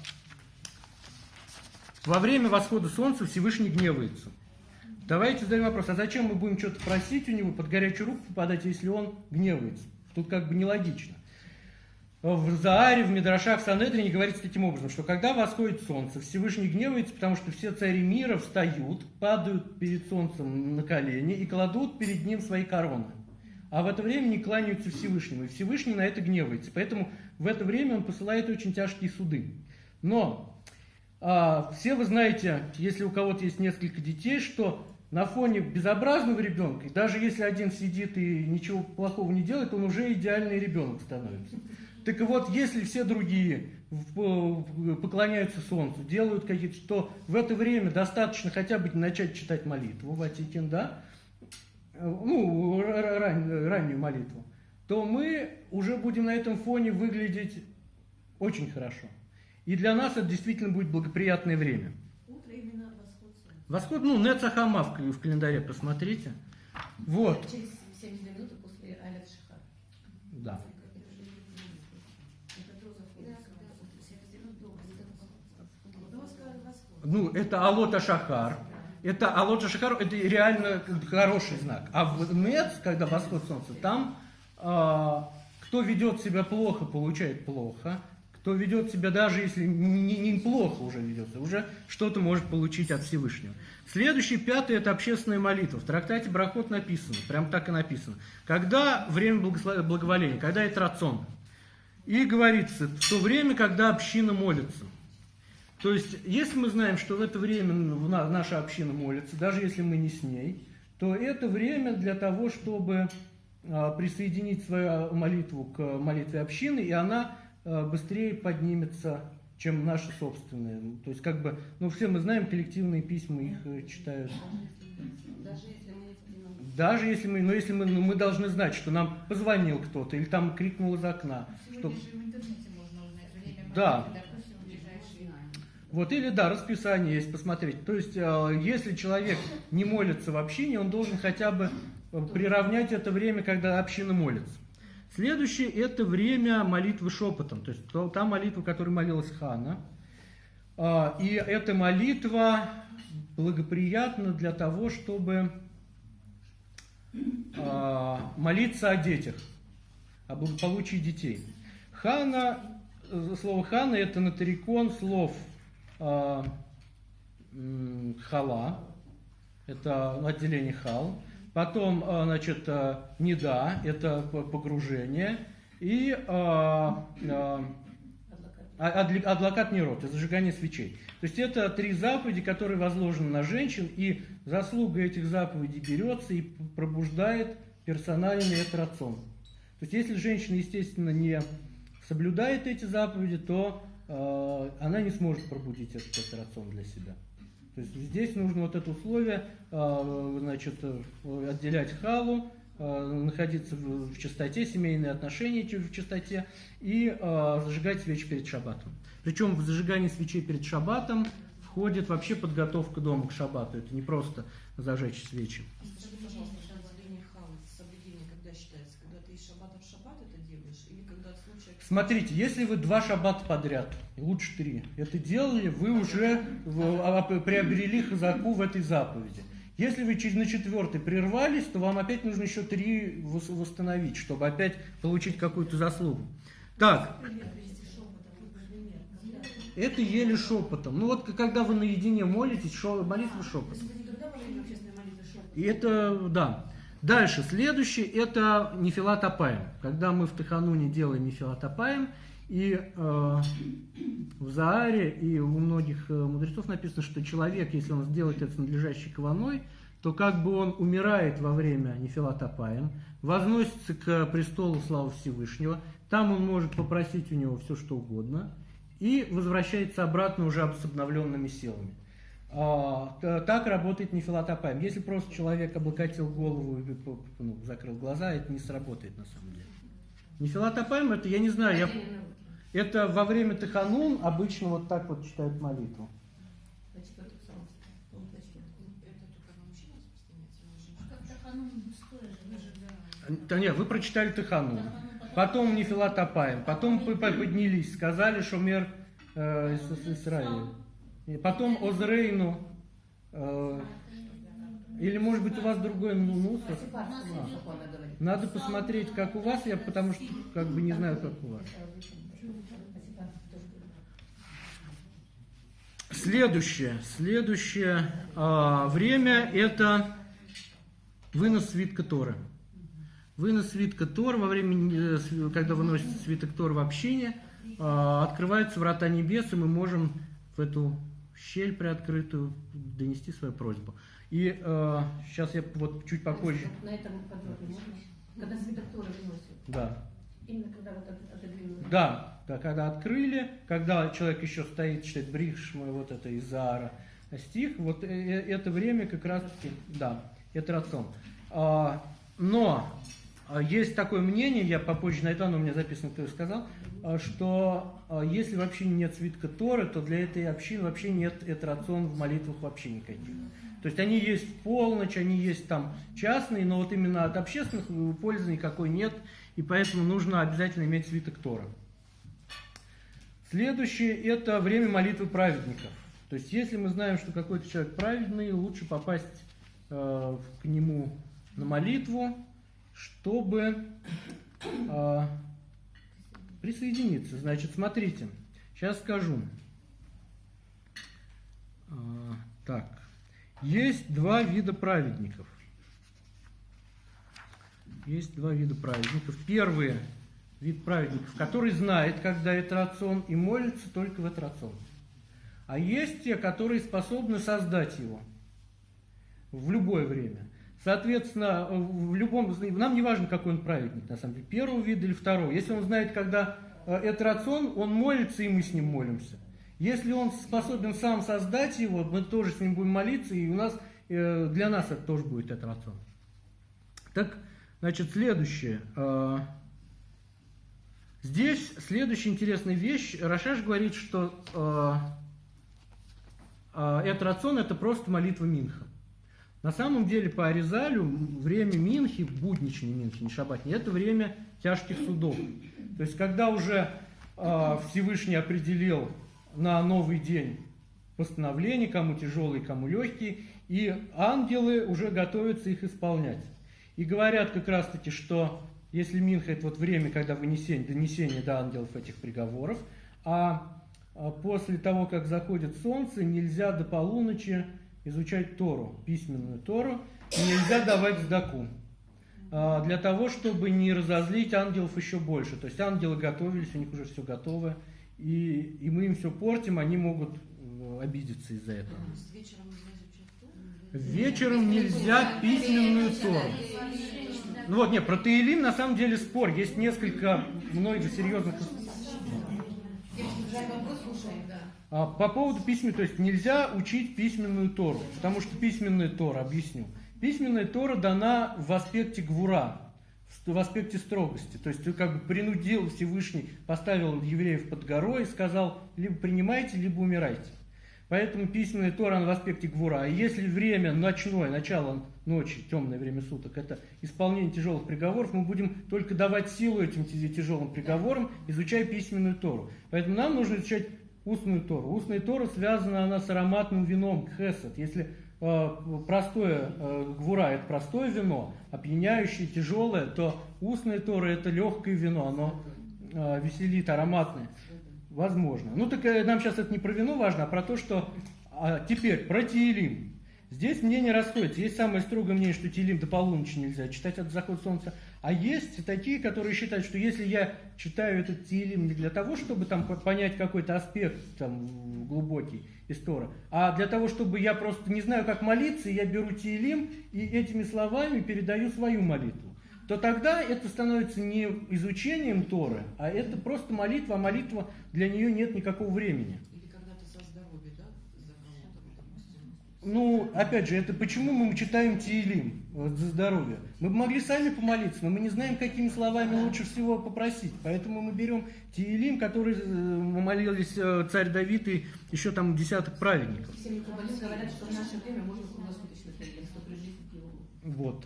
во время восхода солнца Всевышний гневается. Давайте задаем вопрос, а зачем мы будем что-то просить у него, под горячую руку попадать, если он гневается? Тут как бы нелогично. В Зааре, в Мидрашах, в Санедрине говорится таким образом, что когда восходит солнце, Всевышний гневается, потому что все цари мира встают, падают перед солнцем на колени и кладут перед ним свои короны. А в это время не кланяются Всевышнему, и Всевышний на это гневается. Поэтому в это время он посылает очень тяжкие суды. Но а, все вы знаете, если у кого-то есть несколько детей, что на фоне безобразного ребенка, даже если один сидит и ничего плохого не делает, он уже идеальный ребенок становится. Так вот, если все другие поклоняются солнцу, делают какие-то, что в это время достаточно хотя бы начать читать молитву, Ватикин, да, ну, ра- ра- ран- раннюю молитву, то мы уже будем на этом фоне выглядеть очень хорошо. И для нас это действительно будет благоприятное время. Утро именно восход солнца. Восход, ну, Нецахама в, в календаре посмотрите. Вот, Через 72 минуты после Алят Шахар. да. Это до захода солнца. До восхода восхода. Ну, это Алота Шахар. Это Алота Шахар, это реально хороший знак. А в Нец, когда восход солнца, там а, кто ведет себя плохо, получает плохо. Кто ведет себя, даже если не- не- неплохо уже ведется, уже что-то может получить от Всевышнего. Следующий, пятый, это общественная молитва. В трактате Брахот написано, прям так и написано. Когда время благоволения, когда это рацион. И говорится, в то время, когда община молится. То есть, если мы знаем, что в это время наша община молится, даже если мы не с ней, то это время для того, чтобы а, присоединить свою молитву к молитве общины, и она а, быстрее поднимется, чем наша собственная. То есть, как бы, ну, все мы знаем, коллективные письма их э, читают. Даже если мы одиночестве. Даже если мы, но если мы, ну, мы должны знать, что нам позвонил кто-то, или там крикнул из окна, что Сегодня же в интернете можно узнать время Да. ближайшие. Вот или да, расписание есть посмотреть. То есть, э, если человек не молится в общине, он должен хотя бы э, приравнять это время, когда община молится. Следующее это время молитвы шепотом, то есть та молитва, которой молилась Хана. А, И эта молитва благоприятна для того, чтобы а, молиться о детях, о благополучии детей. Хана, э, слово хана это натарикон слов хала, это отделение хал, потом, а, значит, а, неда, это погружение, и а, а, А, адлакат нерот, это зажигание свечей. То есть это три заповеди, которые возложены на женщин, и заслуга этих заповедей берется и пробуждает персональный этрацион. То есть если женщина, естественно, не соблюдает эти заповеди, то она не сможет пробудить этот этрацион для себя. То есть здесь нужно вот это условие, э, значит, э, отделять халу, э, находиться в, чистоте, семейные отношения в чистоте и э, зажигать свечи перед шаббатом. Причем в зажигании свечей перед шаббатом входит вообще подготовка дома к шаббату. Это не просто зажечь свечи. Скажите, пожалуйста, соблюдение хала, соблюдение когда считается? Когда ты из шаббата в шаббат это делаешь? Или когда случай... Смотрите, если вы два шаббата подряд, лучше три, это делали, вы уже а, а, приобрели хазаку в этой заповеди. Если вы через- на четвертый прервались, то вам опять нужно еще три вос- восстановить, чтобы опять получить какую-то заслугу. Так, это еле шепотом. Ну вот когда вы наедине молитесь, шо- молитва То шепотом. шепотом? И это, да. Дальше, следующий, это нефилат апаем. Когда мы в Тахануне делаем нефилат апаем, и э, в Зааре и у многих э, мудрецов написано, что человек, если он сделает это с надлежащей каваной, то как бы он умирает во время нефилат апаем, возносится к престолу славы Всевышнего, там он может попросить у него все, что угодно, и возвращается обратно уже с обновленными силами. А, так работает нефилатопаем. Если просто человек облокотил голову и п- ну, закрыл глаза, это не сработает на самом деле. Нефилатопаем это, я не знаю, я, это во время Таханун обычно вот так вот читают молитву. Же, да. Нет, вы прочитали Таханун, потом Нефилатопаем, потом поднялись, сказали Шумер э, Ис- Исраиль. И потом Озрейну, э, или может быть у вас другой мусор. Надо посмотреть, как у вас, я потому что как бы не знаю, как у вас. Следующее, следующее а, время это вынос свитка Торы. Вынос свитка Тора во время, э, когда выносится свиток Тора в общине, а, открываются врата небес, и мы можем в эту щель приоткрытую донести свою просьбу. И сейчас я вот чуть попозже, На этом подробнее можно? Когда свиток Торы выносят. да, Именно когда вот от- отодвинули. Да, да, когда открыли, когда человек еще стоит, читает Брихшма, вот это из Заара стих, вот э, э, это время как раз таки, да, это рацион. А, но есть такое мнение, я попозже найду, оно у меня записано, кто сказал, а, что а, если вообще нет свитка Торы, то для этой общины вообще нет этрацион в молитвах вообще никаких. То есть они есть в полночь, они есть там частные, но вот именно от общественных э, пользы никакой нет, и поэтому нужно обязательно иметь свиток Тора. Следующее – это время молитвы праведников. То есть если мы знаем, что какой-то человек праведный, лучше попасть э, к нему на молитву, чтобы э, присоединиться. Значит, смотрите, сейчас скажу. А, так, есть два вида праведников. Есть два вида праведников. Первый вид праведников, который знает, когда это рацион, и молится только в этот рацион. А есть те, которые способны создать его в любое время. Соответственно, в любом, нам не важно, какой он праведник, на самом деле, первого вида или второго. Если он знает, когда э, это рацион, он молится, и мы с ним молимся. Если он способен сам создать его, мы тоже с ним будем молиться, и у нас, э, для нас это тоже будет этот рацион. Так, значит, следующее. Э, Здесь следующая интересная вещь. Рашаш говорит, что этот рацион это просто молитва Минха. На самом деле по Аризалю время Минхи, будничный Минхи, не шабатний, это время тяжких судов. То есть когда уже э, Всевышний определил на новый день постановление, кому тяжелые, кому легкие, и ангелы уже готовятся их исполнять. И говорят как раз таки, что если Минха это вот время, когда вынесение, донесение до ангелов этих приговоров, а а после того, как заходит солнце, нельзя до полуночи изучать Тору, письменную Тору, нельзя давать сдаку. А, Для того, чтобы не разозлить ангелов еще больше. То есть ангелы готовились, у них уже все готово, и, и мы им все портим, они могут э, обидеться из-за этого. Вечером нельзя письменную Тору. Ну вот, нет, про Таилим на самом деле спор. Есть несколько много серьезных... вопрос слушаем, да. А, По поводу письменной, то есть нельзя учить письменную Тору, потому что письменная Тора, объясню. Письменная Тора дана в аспекте гвура, в аспекте строгости. То есть как бы принудил Всевышний, поставил евреев под горой и сказал, либо принимайте, либо умирайте. Поэтому письменная Тора она в аспекте гвура. А если время ночное, начало ночи, темное время суток, это исполнение тяжелых приговоров, мы будем только давать силу этим ти- тяжелым приговорам, изучая письменную Тору. Поэтому нам нужно изучать устную Тору. Устная Тора связана она с ароматным вином, хесед. Если э, простое э, гвура это простое вино, опьяняющее, тяжелое, то устная Тора это легкое вино, оно э, веселит, ароматное. Возможно. Ну так э, нам сейчас это не про вино важно, а про то, что а, теперь про Тиелим. Здесь мнения расходятся. Есть самое строгое мнение, что Тиелим до полуночи нельзя читать от захода солнца. А есть такие, которые считают, что если я читаю этот Тиелим не для того, чтобы там по- понять какой-то аспект там, глубокий из Тора, а для того, чтобы я просто не знаю, как молиться, я беру Тиелим и этими словами передаю свою молитву то тогда это становится не изучением Торы, а это просто молитва, а молитва для нее нет никакого времени. Или когда ты за здоровье, да, за кого-то, допустим. Ну, опять же, это почему мы читаем Тиилим э, за здоровье? Мы бы могли сами помолиться, но мы не знаем, какими словами лучше всего попросить. Поэтому мы берем Тиилим, который э, молились э, царь Давид и еще там десяток праведников. Все говорят, что в наше время можно круглосуточно. Вот.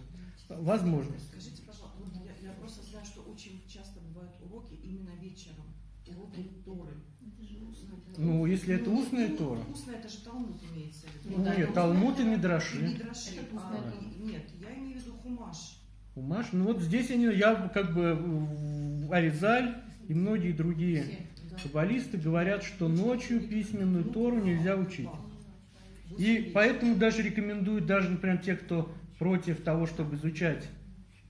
Возможно. Скажите, пожалуйста, вот я, я просто знаю, что очень часто бывают уроки именно вечером. Уроки Торы. Ну, если это устная ну, Тора. Устная, это же Талмуд имеется. Ну, нет, Талмуд и Мидраши. Мидраши. А, нет, я имею в виду Хумаш. Умаш, ну вот здесь они, я как бы в- Аризаль и многие другие каббалисты говорят, что ночью письменную Ну, Тору нельзя учить. И поэтому даже рекомендуют, даже, например, те, кто против того, чтобы изучать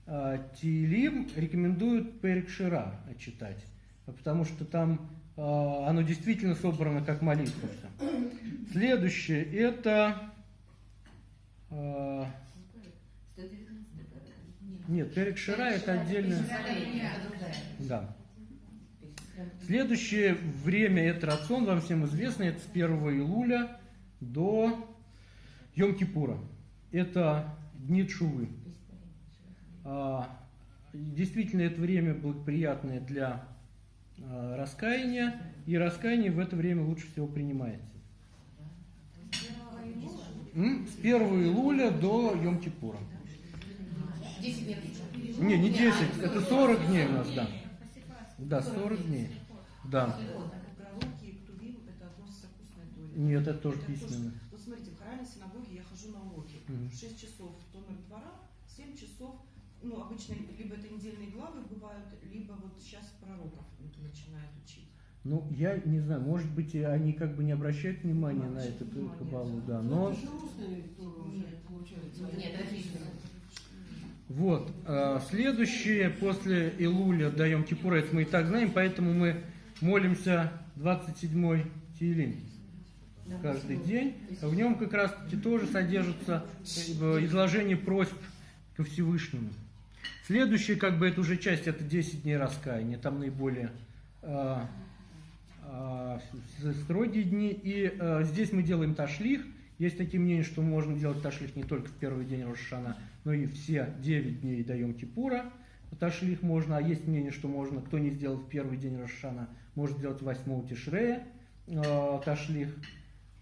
э, Тиилим, рекомендуют Перекшира читать. Потому что там э, оно действительно собрано как молитва. Следующее это... 119 нет, Перекшира это отдельно. Да. Следующее время это рацион, вам всем известно, это с 1 июля до Йом-Кипура. Это дни Чувы. А, Действительно, это время благоприятное для а, раскаяния, и раскаяние в это время лучше всего принимается. С 1 июля до Йом-Кипура. 10 дней. Не, не 10, это 40 дней у нас, да. Да, 40 дней. Да. Нет, это тоже письменно. Вот смотрите, в храме синагоги я хожу на уроки. Мгм. В 6 часов Томер двора, 7 часов, ну, обычно либо это недельные главы бывают, либо вот сейчас учить. Ну, я не знаю, может быть, они как бы не обращают внимания на эту кабалу, да, но это вот, э, следующее после Илуля даем Кипура, это мы и так знаем, поэтому мы молимся 27-й Тилим каждый день. В нем как раз таки тоже содержится э, изложение просьб ко Всевышнему. Следующее, как бы, это уже часть, это 10 дней раскаяния, там наиболее с- строгие дни. И э, здесь мы делаем ташлих. Есть такие мнения, что можно делать ташлих не только в первый день Рошана, но и все 9 дней даем Кипура. Ташлих можно, а есть мнение, что можно, кто не сделал в первый день Рошана, может сделать 8 Тишрея э, ташлих.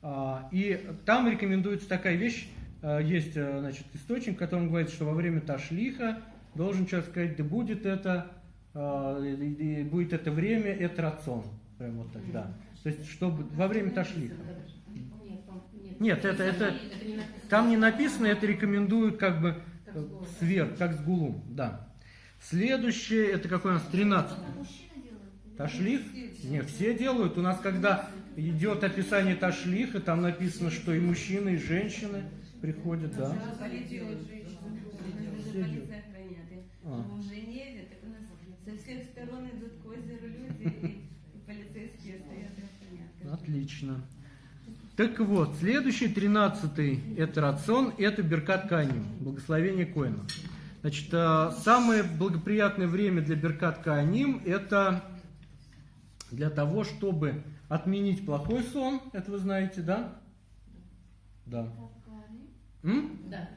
А, И там рекомендуется такая вещь, э, есть э, значит, источник, в котором говорится, что во время ташлиха должен человек сказать, да будет это, э, будет это время, это рацион. Прям вот тогда. То есть, чтобы во время ташлиха. Нет, это- это- не написано. Там не написано, это рекомендуют как бы сверх, как с гулум, да. Следующее, это какой у нас 13 Ташлих? Нет, все делают. У нас, когда идет описание ташлиха, там написано, что и мужчины, и женщины приходят, да. Полиция охраняет. А. В Женеве, так у нас со всех сторон идут к озеру люди, и. Отлично. Так вот, следующий, тринадцатый, это рацион, это Беркат Каним, благословение Коина. Значит, э, самое благоприятное время для Беркат Каним это для того, чтобы отменить плохой сон, это вы знаете, да? Да. М? Да.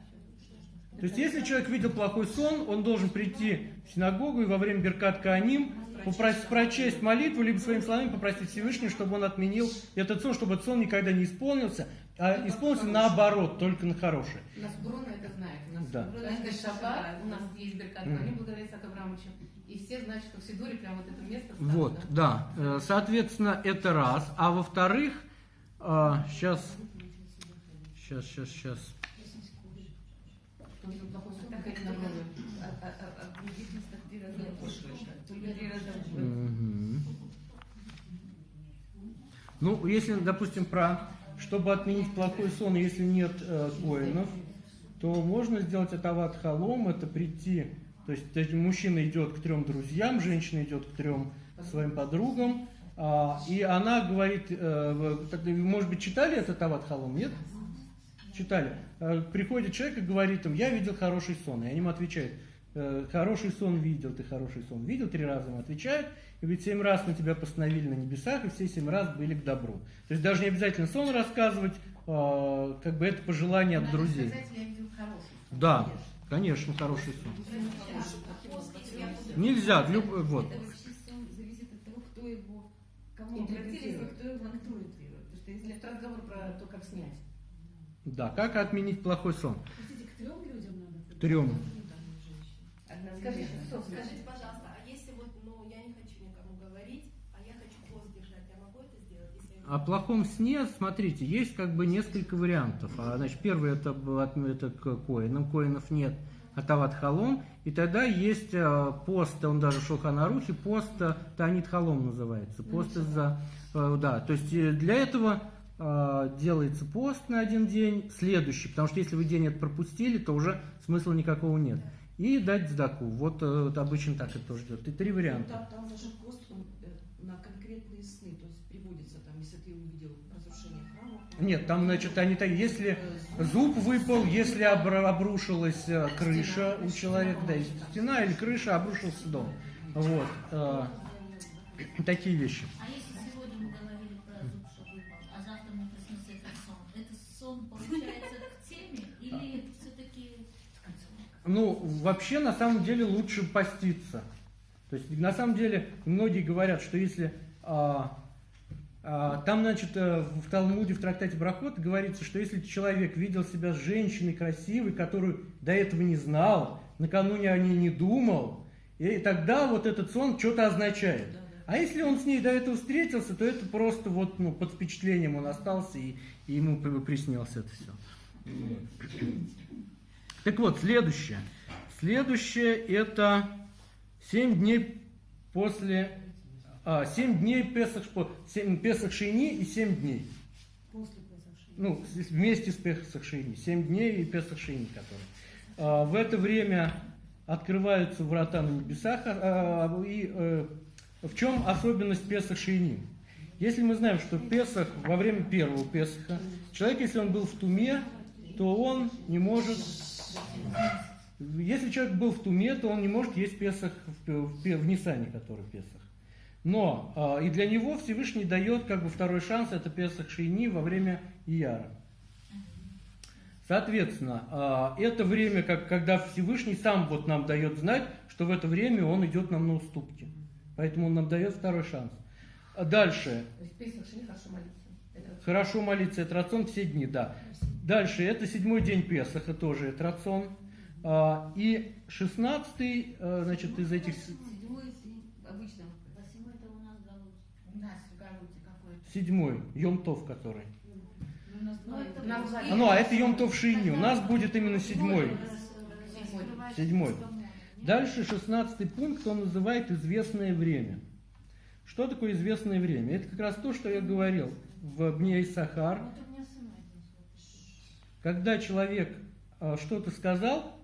То есть, если человек видел плохой сон, он должен прийти в синагогу и во время Беркат Кааним попросить прочесть молитву, либо своими словами попросить Всевышнего, чтобы он отменил этот сон, чтобы этот сон никогда не исполнился, а исполнился наоборот, только на хорошее. У нас Бруно это знает. У нас Да. Бруно каждый шаббат, у нас есть Беркат Мгм. Коаним, благодаря Исааку Абрамовичу. И все знают, что в Сидуре прям вот это место Вот, ставлено. да. Э, Соответственно, это раз. А во-вторых, сейчас, сейчас, сейчас, сейчас. Плохой сон, так это Ну, если, допустим, про чтобы отменить плохой сон, если нет э, коинов, то можно сделать атават халом, это прийти, то есть то есть мужчина идет к трем друзьям, женщина идет к трем своим подругам, а, и она говорит, э, в- так, может быть, читали этот атават халом, нет? Читали. Э, Приходит человек и говорит им, я видел хороший сон. И они ему отвечают, «Э, хороший сон видел, ты хороший сон видел, три раза ему отвечают, и говорит, семь раз на тебя постановили на небесах, и все семь раз были к добру. То есть даже не обязательно сон рассказывать, э, как бы это пожелание от друзей. сказать, я видел хороший сон. Да, конечно, хороший сон. Нельзя, люб- вот. Это вообще сон зависит от того, кто его, кому обратились, и кто его интерпретирует. Потому что если это разговор про то, как снять. Да, как отменить плохой сон? К трем людям надо? Трем. Скажите, что Скажите, пожалуйста, а если вот, ну, я не хочу никому говорить, а я хочу пост держать, я могу это сделать, О плохом сне, смотрите, есть как бы несколько вариантов. А, значит, первый это, это коинам, коинов нет, а тават халом. И тогда есть э, пост, он даже в Шулханарухе, пост э, Танит халом называется. Пост из-за, э, да, то есть э, для этого делается пост на один день, следующий, потому что если вы день это пропустили, то уже смысла никакого нет. И дать сдаку. Вот, э, вот обычно так это тоже идет. И три Ну, варианта. Там, там даже пост он, э, на конкретные сны, то есть приводится там, если ты увидел разрушение храма. Нет, там, значит, они так, если э, Зуб выпал, если обрушилась крыша у человека, да, если стена или крыша, обрушился дом. Вот. такие вещи. А Ну, вообще, на самом деле, лучше поститься. То есть, на самом деле, многие говорят, что если... а, а, там, значит, э, в Талмуде, в трактате Брахот говорится, что если человек видел себя с женщиной красивой, которую до этого не знал, накануне о ней не думал, и тогда вот этот сон что-то означает. А если он с ней до этого встретился, то это просто вот ну, под впечатлением он остался, и, и ему при- приснилось это все. Так вот, следующее. Следующее это 7 дней после... А, 7 дней Песах, Шпо- 7, Песах Шейни и 7 дней. После Песах. Ну, вместе с Песах Шейни. 7 дней и Песах Шейни, который. А, в это время открываются врата на небесах. а, а, и э, в чем особенность Песах Шейни? Если мы знаем, что Песах, во время первого Песаха, человек, если он был в Туме, то он не может... Если человек был в Туме, то он не может есть Песах в, в, в Нисане, который Песах. Но а, и для него Всевышний дает как бы второй шанс, это Песах Шейни во время Ияра. Соответственно, а, это время, как, когда Всевышний сам вот нам дает знать, что в это время он идет нам на уступки. Поэтому он нам дает второй шанс. А Дальше. То есть Песах Шини хорошо молиться. Это Хорошо молиться, это рацион все дни, да. Дальше, это седьмой день Песаха, тоже это рацион. А, И шестнадцатый, э, значит, из этих... с- седьмой обычно. Седьмой, Йом-Тов который. Ну, Ну, А, ну, а это Йом-Тов Шини, у нас будет именно седьмой. Седьмой. Дальше шестнадцатый пункт, он называет известное время. Что такое известное время? Это как раз то, что я говорил в Бне Сахар. Вот у меня сама это Когда человек а, что-то сказал,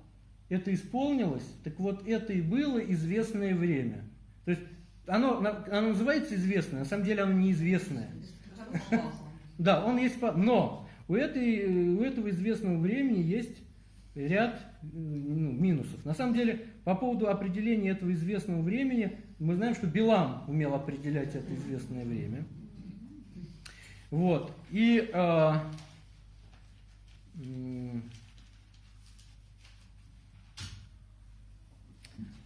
это исполнилось, так вот это и было известное время. То есть оно, оно называется известное, на самом деле оно неизвестное. Да, он есть, но у, этой, у этого известного времени есть ряд э, ну, минусов. На самом деле, по поводу определения этого известного времени, мы знаем, что Билам умел определять это известное время. Вот. И м,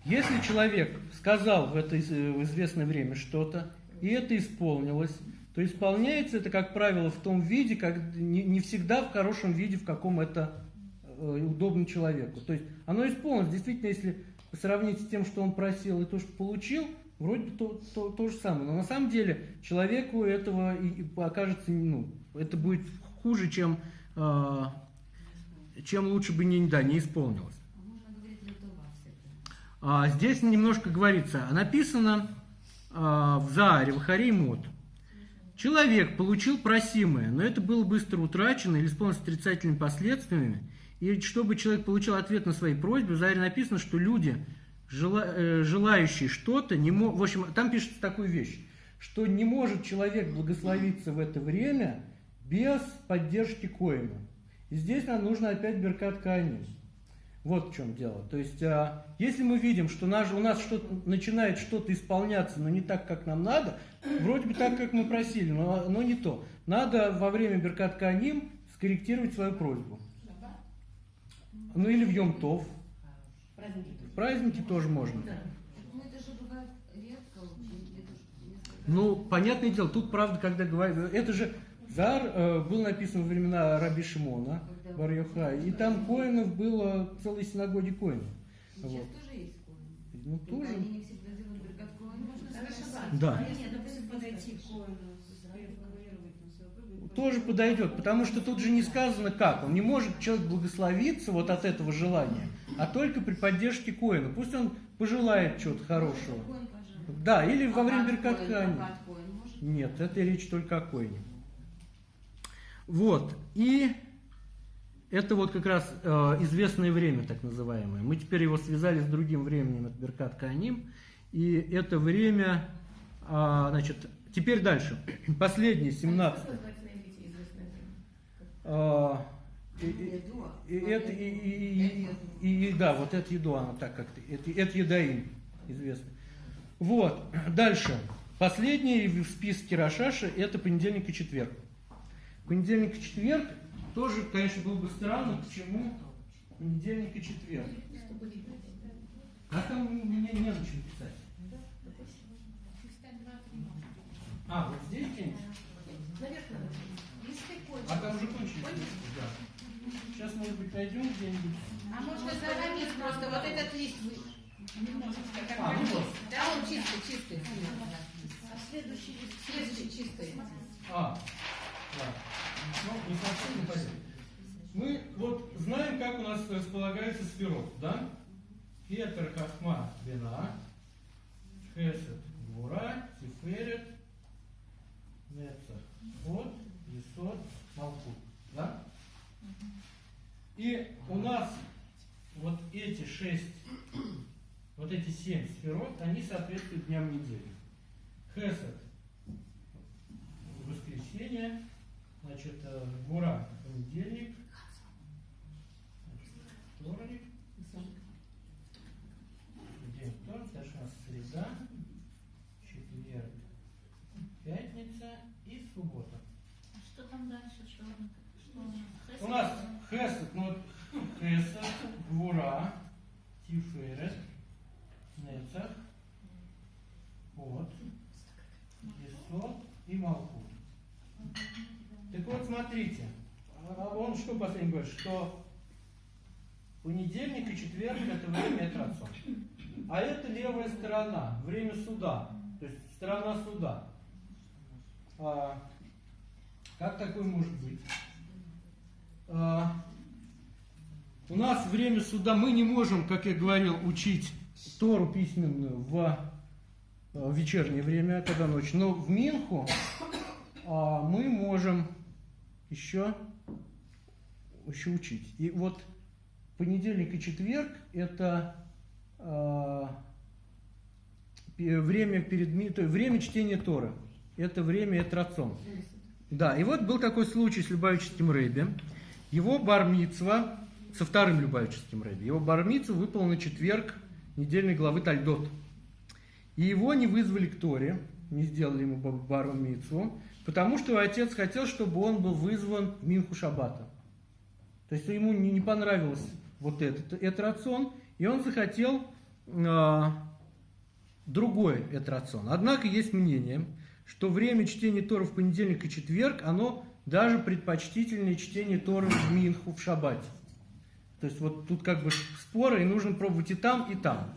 если человек сказал в это из- в известное время что-то, и это исполнилось, то исполняется это, как правило, в том виде, как не, всегда в хорошем виде, в каком это э, удобно человеку. То есть оно исполнилось. Действительно, если сравнить с тем, что он просил и то, что получил, вроде бы то, то, то же самое. Но на самом деле человеку этого и окажется, ну, это будет хуже, чем, э, чем лучше бы не, да, не исполнилось. А А, здесь немножко говорится, написано а, в Зааре, в Харе и Мот. Человек получил просимое, но это было быстро утрачено или исполнилось отрицательными последствиями. И чтобы человек получил ответ на свои просьбы, в Зааре написано, что люди, э, желающие что-то, не мо- в общем, там пишется такую вещь, что не может человек благословиться в это время без поддержки Коина. И здесь нам нужно опять Беркат Кааним. Вот в чем дело. То есть, а, если мы видим, что наш, у нас что начинает что-то исполняться, но не так, как нам надо, вроде бы так, как мы просили, но, но не то. Надо во время Беркат Каним скорректировать свою просьбу. Ну или в Йом-Тов. Праздники. Праздники тоже можно. Ну Ну, понятное дело, тут правда, когда говорят, это же Зар э, был написан во времена Раби Шимона, бар и там коинов было целой синагоги коинов. Сейчас Вот. тоже есть коины. Ну, Только тоже. Они не всегда делают бригад коин. Можно Совершенно. Да. А если, допустим, подойти к коину, Тоже подойдет, потому что тут же не сказано как. Он не может человек благословиться вот от этого желания, а только при поддержке коина. Пусть он пожелает чего-то хорошего. Да, или во время Беркат? Нет, это речь только о коине. Вот, и это вот как раз э, известное время, так называемое. Мы теперь его связали с другим временем, это Беркат Кааним. И это время, а, значит, теперь дальше. (clears throat) Последнее, 17 Как называется на иврите известное время? А, и- и- и это и, и- и- и- да, вот это еду, она так как-то, это, это едаим, известно. Вот, (clears throat) дальше. Последний в списке Рашаша это понедельник и четверг. Понедельник и четверг тоже, конечно, было бы странно, почему понедельник и четверг. А там мне не на чем писать. А, вот здесь где-нибудь? А там уже кончились. Да. Сейчас, может быть, найдем где-нибудь. А можно заранее просто вот этот лист вы... А, ну вот. Да, он чистый, чистый. А следующий лист. Следующий чистый. А, Ну, не совсем не понятно. Мы вот знаем, как у нас располагается сферот, да? Кетер, Хахма, Бена, Хесед, Гура, Тиферет, Нецах, Ход, Есот, Малкут, да? И у нас вот эти шесть, вот эти семь сферот, они соответствуют дням недели. Хесед – воскресенье, значит, э, Гура – понедельник, вторник, день вторник, у нас среда, четверг, пятница и суббота. А что там дальше? Что, что у нас? Хесед? Ну, вот Хесед, Гура, Тиферет, Нецах, Ход, Есот и Малкут. Так вот, смотрите, а он что последний говорит, что понедельник и четверг это время Этрацон. А это левая сторона, время суда, то есть сторона суда. А, как такое может быть? А, у нас время суда, мы не можем, как я говорил, учить Тору письменную в э, вечернее время, когда ночь. Но в Минху а, мы можем еще, еще учить. И вот понедельник и четверг это пе- время перед то время чтения Торы. Это время Этрацон. Да, и вот был такой случай с Любавическим Рэбби. Его бармицва со вторым Любавическим Рэбби. Его бармицу выпал на четверг недельной главы Тальдот. И его не вызвали к Торе, не сделали ему бармицу, потому что отец хотел, чтобы он был вызван в Минху Шабата. То есть ему не, понравилось вот этот, этот рацион, и он захотел э, другой этот рацион. Однако есть мнение, что время чтения Тора в понедельник и четверг, оно даже предпочтительнее чтение Торы в Минху в Шабате. То есть вот тут как бы споры, и нужно пробовать и там, и там.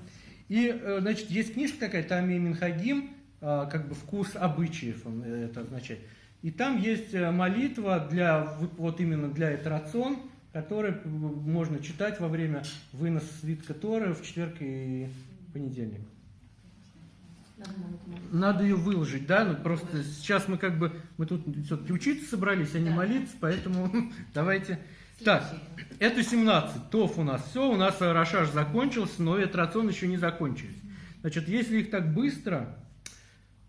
И, э, значит, есть книжка такая, Тами Минхагим, как бы вкус обычаев, он э, это означает. И там есть молитва для, вот именно для Этрацион, которую можно читать во время выноса свитка Торы в четверг и понедельник. Надо ее выложить, да, ну просто сейчас мы как бы, мы тут все-таки учиться собрались, а не молиться, поэтому (laughs) давайте. Так, это 17, ТОФ у нас все, у нас Рошаш закончился, но этот рацион еще не закончились. Значит, если их так быстро, а,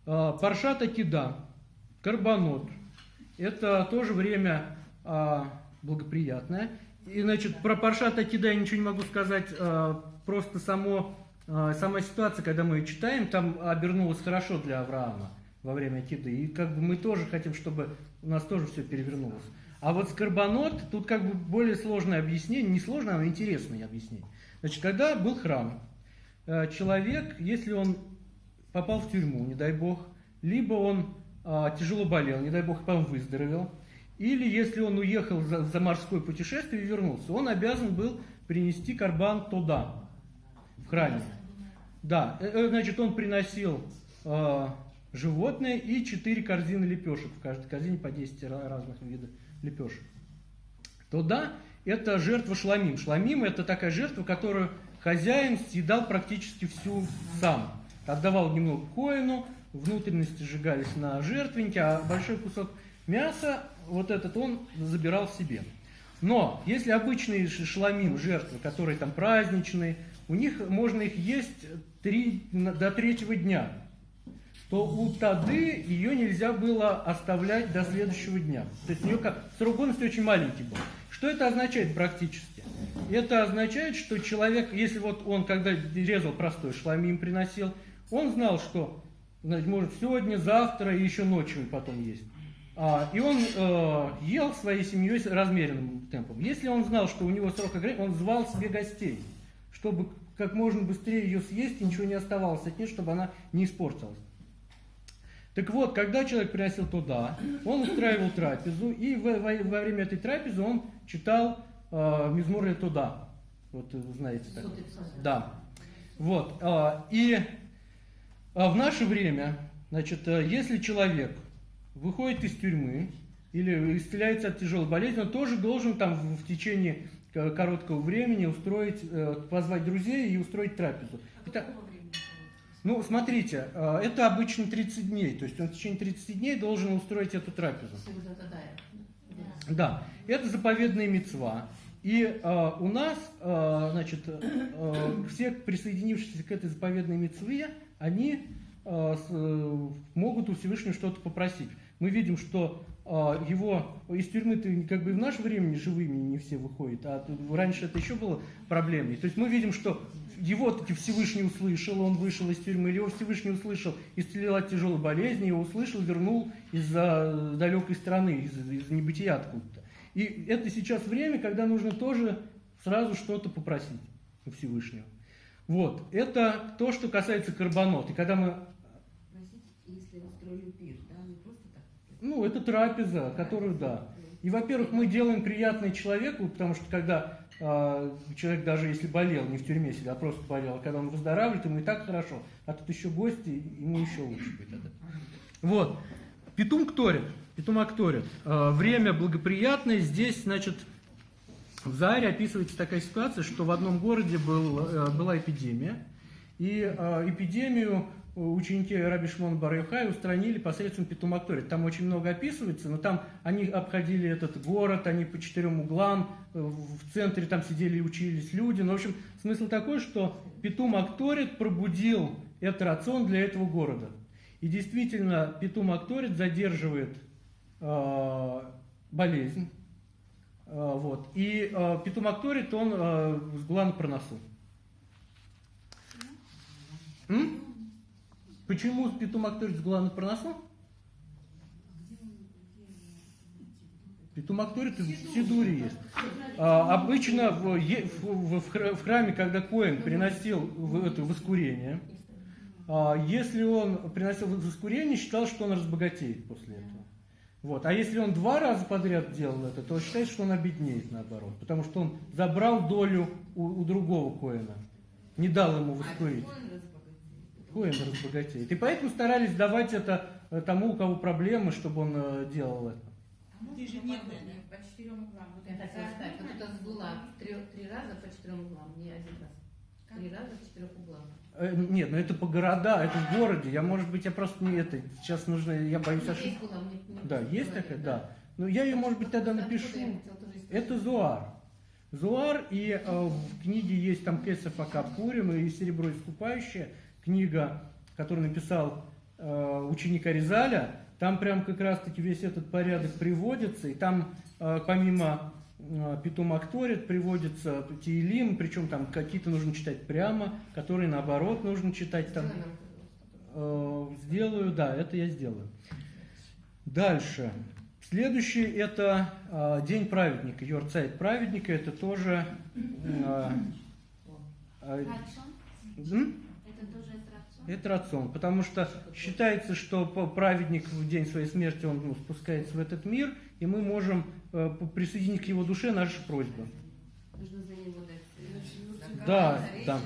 Паршата Кида, Карбонот, это тоже время а, благоприятное. И, значит, про Паршата Кида я ничего не могу сказать, а, просто само а, сама ситуация, когда мы ее читаем, там обернулась хорошо для Авраама во время киды. И как бы мы тоже хотим, чтобы у нас тоже все перевернулось. А вот скорбонот, тут как бы более сложное объяснение, не сложное, а интересное объяснение. Значит, когда был храм, э, человек, если он попал в тюрьму, не дай бог, либо он а, тяжело болел, не дай бог, потом выздоровел, или если он уехал за, за морское путешествие и вернулся, он обязан был принести карбан туда, в храме. Да, э, э, значит, он приносил э, животное и 4 корзины лепешек. В каждой корзине по 10 разных видов лепешек. То да, это жертва шламим. Шламим это такая жертва, которую хозяин съедал практически всю сам. Отдавал немного коину, внутренности сжигались на жертвеннике, а большой кусок мяса, вот этот он забирал себе. Но если обычные шламим, жертвы, которые там праздничные, у них можно их есть три, до третьего дня, то у Тады ее нельзя было оставлять до следующего дня. То есть у нее как, срок годности очень маленький был. Что это означает практически? Это означает, что человек, если вот он когда резал простой шламим приносил, он знал, что значит, может сегодня, завтра и еще ночью потом есть. А, и он э, ел своей семьей размеренным темпом. Если он знал, что у него срок ограничен, он звал себе гостей, чтобы как можно быстрее ее съесть, и ничего не оставалось от нее, чтобы она не испортилась. Так вот, когда человек приносил туда, он устраивал трапезу, и во, во, во время этой трапезы он читал э, Мизмур туда. Вот вы знаете так. Да. Вот. Э, и э, в наше время, значит, э, если человек выходит из тюрьмы или исцеляется от тяжелой болезни, он тоже должен там в, течение короткого времени устроить, э, позвать друзей и устроить трапезу. Это, ну, смотрите, э, это обычно 30 дней, то есть он в течение 30 дней должен устроить эту трапезу. Да, это заповедная мецва. И э, у нас, э, значит, э, все присоединившиеся к этой заповедной мецве, они э, э, могут у Всевышнего что-то попросить. Мы видим, что а, его из тюрьмы-то как бы в наше время живыми не все выходят, а раньше это еще было проблемой. То есть мы видим, что его таки Всевышний услышал, он вышел из тюрьмы, или его Всевышний услышал, исцелил от тяжелой болезни, его услышал, вернул из-за далекой страны, из, из небытия откуда-то. И это сейчас время, когда нужно тоже сразу что-то попросить у Всевышнего. Вот, это то, что касается карбонот. И когда мы Ну, это трапеза, которую, да. И, во-первых, мы делаем приятное человеку, потому что когда э, человек даже если болел, не в тюрьме сидел, а просто болел, а когда он выздоравливает, ему и так хорошо, а тут еще гости, ему еще лучше будет это. Вот. Петум кторит, Петум акторит. Э, время благоприятное, здесь, значит, в Заре описывается такая ситуация, что в одном городе был, э, была эпидемия, и э, эпидемию ученики Раби Шмон Барюхай устранили посредством Петумактории. Там очень много описывается, но там они обходили этот город, они по четырем углам, э, в центре там сидели и учились люди. Ну, в общем, смысл такой, что Петумакторит пробудил этот рацион для этого города. И действительно, Петумакторит задерживает э, болезнь. Э, вот. И э, Петумакторит, он э, с глан проносу. М? Почему Петумакторит с глан проносу? Петумакторит в Сидуре есть. А, обычно в, в- в- в храме, когда Коин приносил в, это воскурение, а, если он приносил воскурение, считал, что он разбогатеет после этого. Вот. А если он два раза подряд делал это, то считается, что он обеднеет наоборот. Потому что он забрал долю у, у другого Коина. Не дал ему воскурить. Коин разбогатеет. И поэтому старались давать это э, тому, у кого проблемы, чтобы он э, делал это. Ты же нет, По четырем углам. Вот Я это сказать, вот каждый это сгула три, три раза по четырем углам, не один раз. Три раза в четырех углах. Э, Нет, ну это по города, это в городе. Я, может быть, я просто не это. Сейчас нужно, я боюсь Ну, ошибки. Да, есть такая, да. Ну, я ее, может быть, тогда напишу. Это Зуар. Зуар, и э, в книге есть там Кесов Акапурим и Серебро искупающее, книга, которую написал э, ученик Аризаля. Там прям как раз-таки весь этот порядок приводится, и там э, помимо э, Петум Акторит приводится Тиелим, причем там какие-то нужно читать прямо, которые наоборот нужно читать там. Э, Сделаю, да, это я сделаю. Дальше. Следующий это э, День праведника, Йорцайт праведника, это тоже... э, э? Это рацион? потому что считается, что праведник в день своей смерти он ну, спускается в этот мир, и мы можем э, присоединить к его душе наши просьбы. Нужно за него дать. Да, да.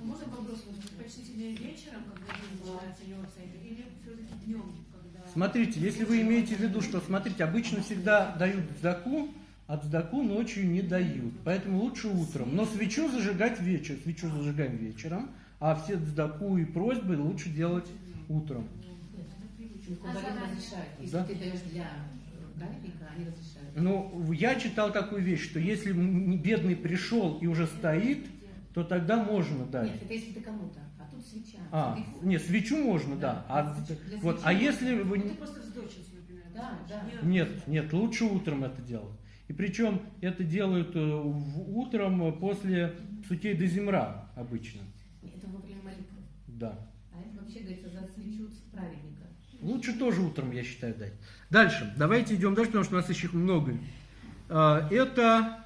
А Можно вопрос? Предпочтительнее вечером, когда день начинается Йорксайд, или все-таки днем, когда... Смотрите, если вы имеете в виду, что, смотрите, обычно всегда дают сдаку, а сдаку ночью не дают. Поэтому лучше утром. Но свечу зажигать вечер. Свечу зажигаем вечером, а все сдаку и просьбы лучше делать утром. Кубарин разрешает. Если Да. ты даешь для э, праведника, они разрешают. Ну, я читал такую вещь, что если бедный пришел и уже стоит, то тогда можно дать. Нет, это если ты кому-то, а тут свеча. А, Ты- нет, свечу можно, да. А, Для вот, а если вы... Ну, не- ты просто вздочился, например. Да, да. Нет, нет, лучше утром это делать. И причем это делают э, в- утром э, после сутей до земра обычно. Это во время молитвы. Да. А это вообще говорится за свечу праведника. Лучше тоже утром, я считаю, дать. Дальше. Давайте идем дальше, потому что у нас еще много. А, Это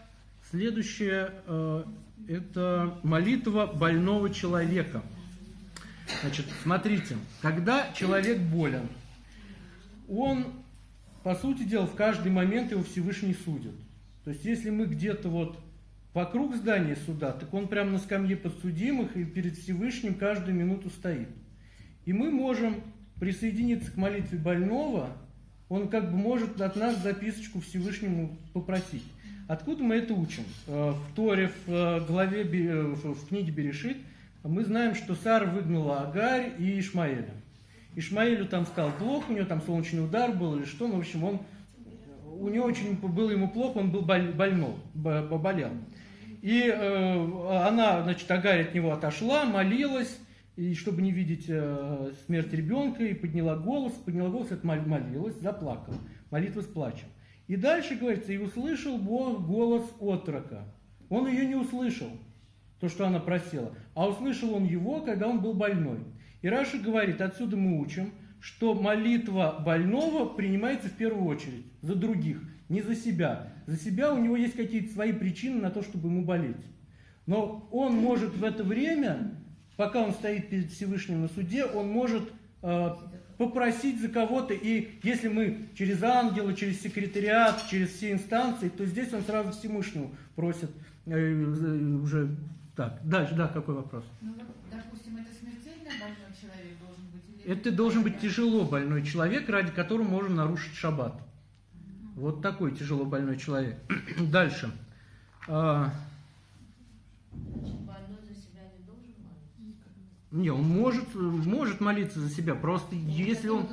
следующее, э, это молитва больного человека. Значит, смотрите, когда человек болен, он, по сути дела, в каждый момент его Всевышний судит. То есть, если мы где-то вот вокруг здания суда, так он прямо на скамье подсудимых и перед Всевышним каждую минуту стоит. И мы можем присоединиться к молитве больного, он как бы может от нас записочку Всевышнему попросить. Откуда мы это учим? Э, В Торе, в э, главе, э, в книге Берешит, мы знаем, что Сара выгнала Агарь и Ишмаэля. Ишмаэлю там стало плохо, у него там солнечный удар был или что, ну, в общем, он, у него очень было ему плохо, он был боль- больной, бо- бо- болел. И э, она, значит, Агарь от него отошла, молилась, и чтобы не видеть э, смерть ребенка, и подняла голос, подняла голос, это мол- молилась, заплакала. Молитва с плачем. И дальше говорится, и услышал Бог голос отрока. Он ее не услышал, то, что она просила, а услышал он его, когда он был больной. И Раша говорит, отсюда мы учим, что молитва больного принимается в первую очередь за других, не за себя. За себя у него есть какие-то свои причины на то, чтобы ему болеть. Но он может в это время, пока он стоит перед Всевышним на суде, он может э, попросить за кого-то. И если мы через ангела, через секретариат, через все инстанции, то здесь он сразу Всевышнему просит э, уже... Так, дальше, да, какой вопрос? Ну вот, допустим, это смертельно больной человек должен быть? Или Это должен быть тяжело больной человек, ради которого можно нарушить шаббат. Вот такой тяжело больной человек. (clears throat) Дальше. А, Значит, больной за себя не должен молиться? Не, он может, может молиться за себя, просто если он,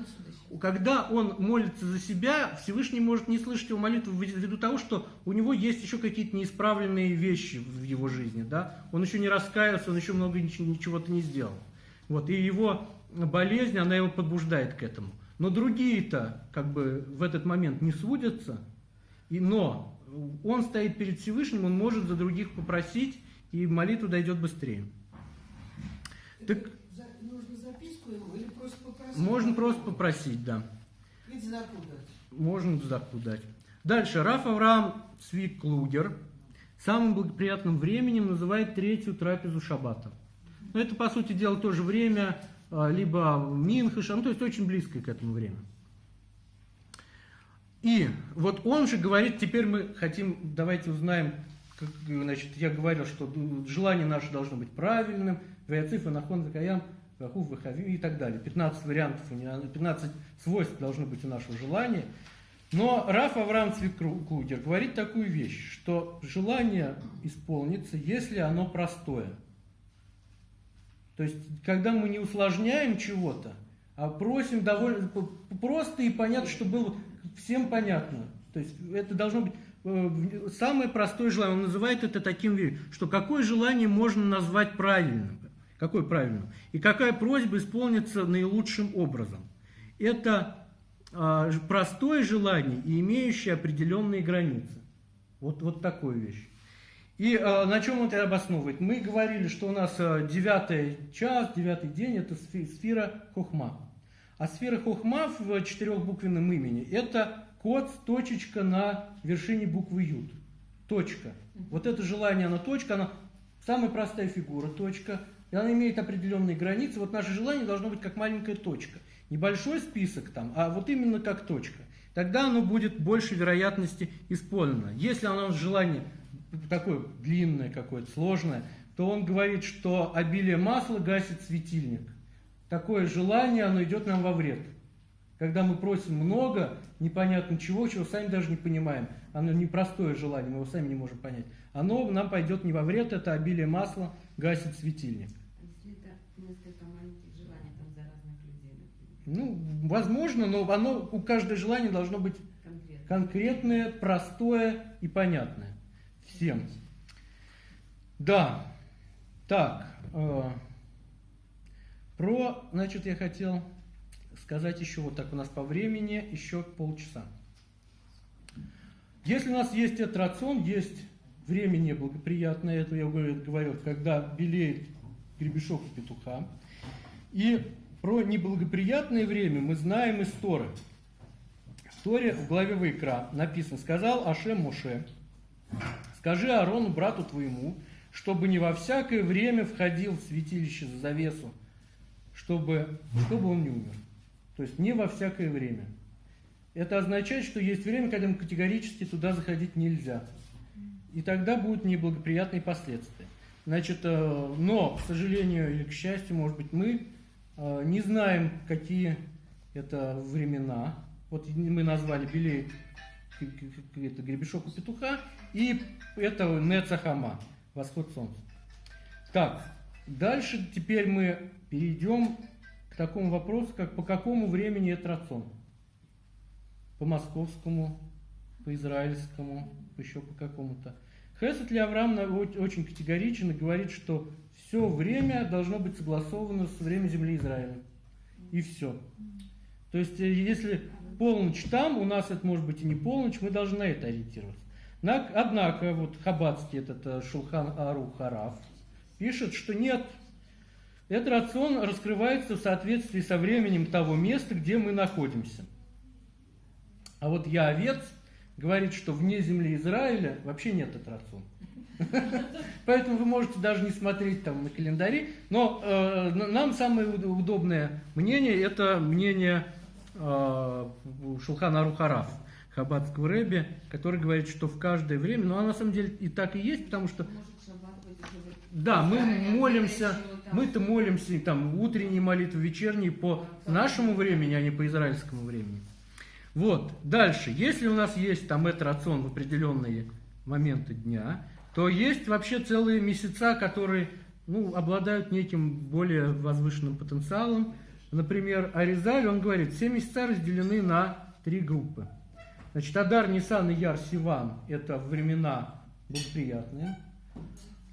когда он молится за себя, Всевышний может не слышать его молитву ввиду того, что у него есть еще какие-то неисправленные вещи в его жизни, да, он еще не раскаялся, он еще много ничего- ничего-то не сделал. Вот, и его болезнь, она его побуждает к этому. Но другие-то как бы в этот момент не сводятся, и, но он стоит перед Всевышним, он может за других попросить, и молитва дойдет быстрее. Так, За- Нужно записку ему или просто попросить? можно просто попросить, да. Запутать. Можно заку дать. Дальше. Раф Авраам Цвик Клугер самым благоприятным временем называет третью трапезу шаббата. Но это, по сути дела, тоже время, а, либо Минхаша, ну, то есть очень близкое к этому время. И вот он же говорит, теперь мы хотим, давайте узнаем, как, значит, я говорил, что желание наше должно быть правильным, Ваяциф, Анахон, Закаям, Вахув, Вахавим и так далее. 15 вариантов, у него, 15 свойств должно быть у нашего желания. Но Раф Авраам Цвикрудер говорит такую вещь, что желание исполнится, если оно простое. То есть, когда мы не усложняем чего-то, а просим довольно просто и понятно, чтобы было всем понятно. То есть, это должно быть э, самое простое желание. Он называет это таким, что какое желание можно назвать правильным. Какое правильным? И какая просьба исполнится наилучшим образом. Это а, простое желание и имеющее определенные границы. Вот, вот такую вещь. И а, на чем это обосновывает? Мы говорили, что у нас а, девятый час, девятый день – это сфера Хохма. А сфера Хохма в четырехбуквенном имени – это код, точечка на вершине буквы Ют. Точка. Вот это желание, оно точка, она самая простая фигура, точка. И она имеет определенные границы. Вот наше желание должно быть как маленькая точка. Небольшой список там, а вот именно как точка. Тогда оно будет больше вероятности исполнено. Если оно желание такое длинное какое-то, сложное, то он говорит, что обилие масла гасит светильник. Такое желание, оно идет нам во вред. Когда мы просим много, непонятно чего, чего сами даже не понимаем. Оно непростое желание, мы его сами не можем понять. Оно нам пойдет не во вред, это обилие масла гасит светильник. Ну, возможно, но оно, у каждого желания должно быть конкретно. конкретное, простое и понятное. Всем. Да. Так. э, про, значит, я хотел сказать еще вот так у нас по времени, еще полчаса. Если у нас есть этот рацион, есть время неблагоприятное, это я говорил, когда белеет гребешок у петуха. И про неблагоприятное время мы знаем из Торы. В Торе в главе Вайкра написано, сказал Ашем Моше, скажи Аарону, брату твоему, чтобы не во всякое время входил в святилище за завесу, чтобы, чтобы он не умер. То есть не во всякое время. Это означает, что есть время, когда категорически туда заходить нельзя. И тогда будут неблагоприятные последствия. Значит, э, но, к сожалению или к счастью, может быть, мы э, не знаем, какие это времена. Вот мы назвали белеет гребешок у петуха, и это Нецахама, восход солнца. Так, дальше теперь мы перейдем к такому вопросу, как по какому времени это рацион? По московскому, по израильскому, еще по какому-то. Хесед ли Авраам очень категоричен и говорит, что все время должно быть согласовано с временем земли Израиля. И все. То есть, э, если полночь там, у нас это может быть и не полночь, мы должны на это ориентироваться. На- Однако, вот Хабадский этот э, Шулхан Ару Хараф пишет, что нет, этот рацион раскрывается в соответствии со временем того места, где мы находимся. А вот я овец говорит, что вне земли Израиля вообще нет этот рацион. (laughs) Поэтому вы можете даже не смотреть там на календари. Но э, нам самое уд- удобное мнение это мнение э, Шулхана Арухараф, Хабадского Рэби, который говорит, что в каждое время, ну а на самом деле и так и есть, потому что да, мы молимся, мы-то молимся там утренние молитвы, вечерние по нашему времени, а не по израильскому времени. Вот, дальше, если у нас есть там этот рацион в определенные моменты дня, то есть вообще целые месяца, которые ну, обладают неким более возвышенным потенциалом. Например, Аризаль, он говорит, все месяца разделены на три группы. Значит, Адар, Нисан и Яр, Сиван – это времена благоприятные.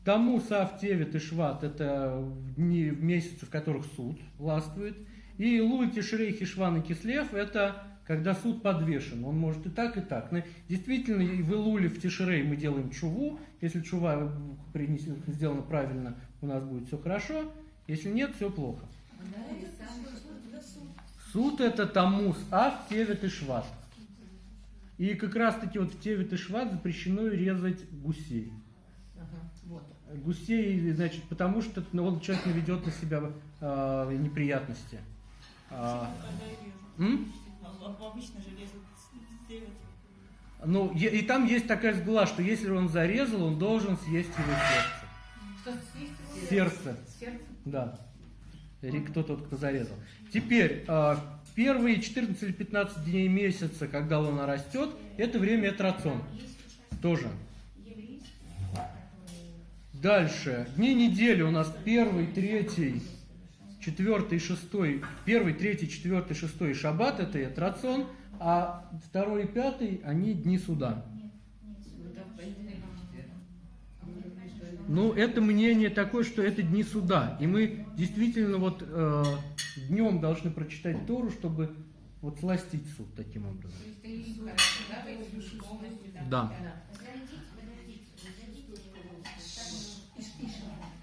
Таму, Сав, Тевит и Шват – это дни, месяцы, в которых суд властвует. И Луи, Тишрей, Хишван и Кислев – это когда суд подвешен. Он может и так, и так. Но действительно, и в Илуле, в Тишрей мы делаем чуву. Если чува сделана правильно, у нас будет все хорошо. Если нет, все плохо. Суд это Тамус, а в Тевет и Шват. И как раз таки вот в Тевет и Шват запрещено резать гусей. Гусей, значит, потому что ну, он человек наведет на себя э, неприятности. А, Когда? А- Обычно же режут девять. Ну, и там есть такая сгла, что если он зарезал, он должен съесть его сердце. Что съесть? Сердце, Сердце? да. Или кто тот, кто зарезал. Теперь, э, первые 14 или 15 дней месяца, когда луна растет, это время этрацион. Тоже. Дальше. Дни недели у нас первый, третий, четвертый, шестой. Первый, третий, четвертый, шестой шаббат это этрацион, а второй и пятый они дни суда. Ну, это мнение такое, что это дни суда. И мы действительно вот э, днем должны прочитать Тору, чтобы вот сластить суд таким образом. Да.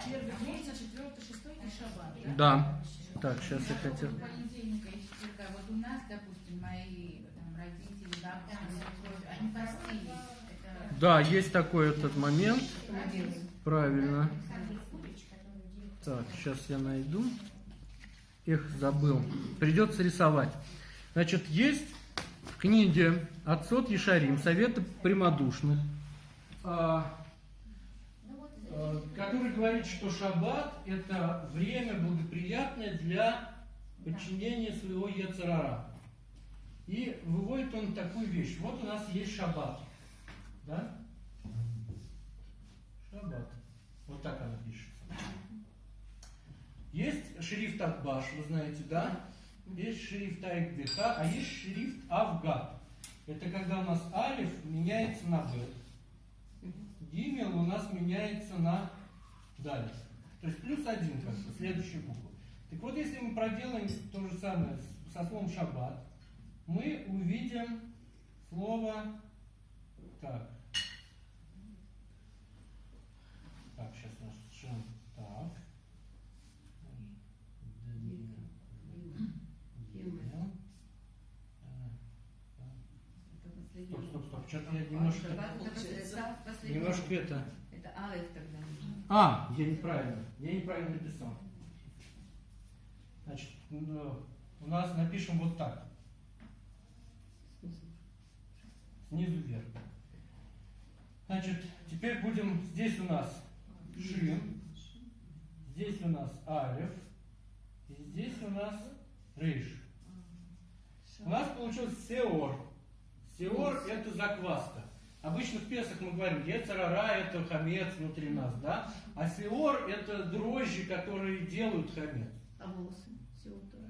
Первый, и шаббат. Да. Так, сейчас я хотел... поводу понедельника и четверга. Вот у нас, допустим, мои там, родители, свекровь, они постились. Это Да, есть такой этот момент. Правильно. Так, сейчас я найду. Эх, забыл. Придется рисовать. Значит, есть в книге Отцот Ешарим, Советы прямодушных, а, который говорит, что шаббат – это время благоприятное для подчинения своего Ецарара. И выводит он такую вещь. Вот у нас есть шаббат. Да? Шаббат. Вот так она пишется. Есть шрифт Акбаш, вы знаете, да? Есть шрифт Айкбиха, а есть шрифт Авгад. Это когда у нас Алиф меняется на Б. Гимел у нас меняется на Даль. То есть плюс один, как бы, следующая буква. Так вот, если мы проделаем то же самое со словом шаббат, мы увидим слово так. Так, сейчас наш шин. Так. Это последний. Стоп, стоп, стоп. Что-то я немножко, Шаббат это последний- последний. немножко это. Это Алеф тогда. А, я неправильно. Я неправильно написал. Значит, ну, у нас напишем вот так. Снизу вверх. Значит, теперь будем, здесь у нас Шин, здесь у нас Алев, и здесь у нас Рейш. У нас получился Сеор. Сеор это закваска. Обычно в Песах мы говорим, Ецарара это хамец внутри нас, да? А Сеор это дрожжи, которые делают хамец. А волосы?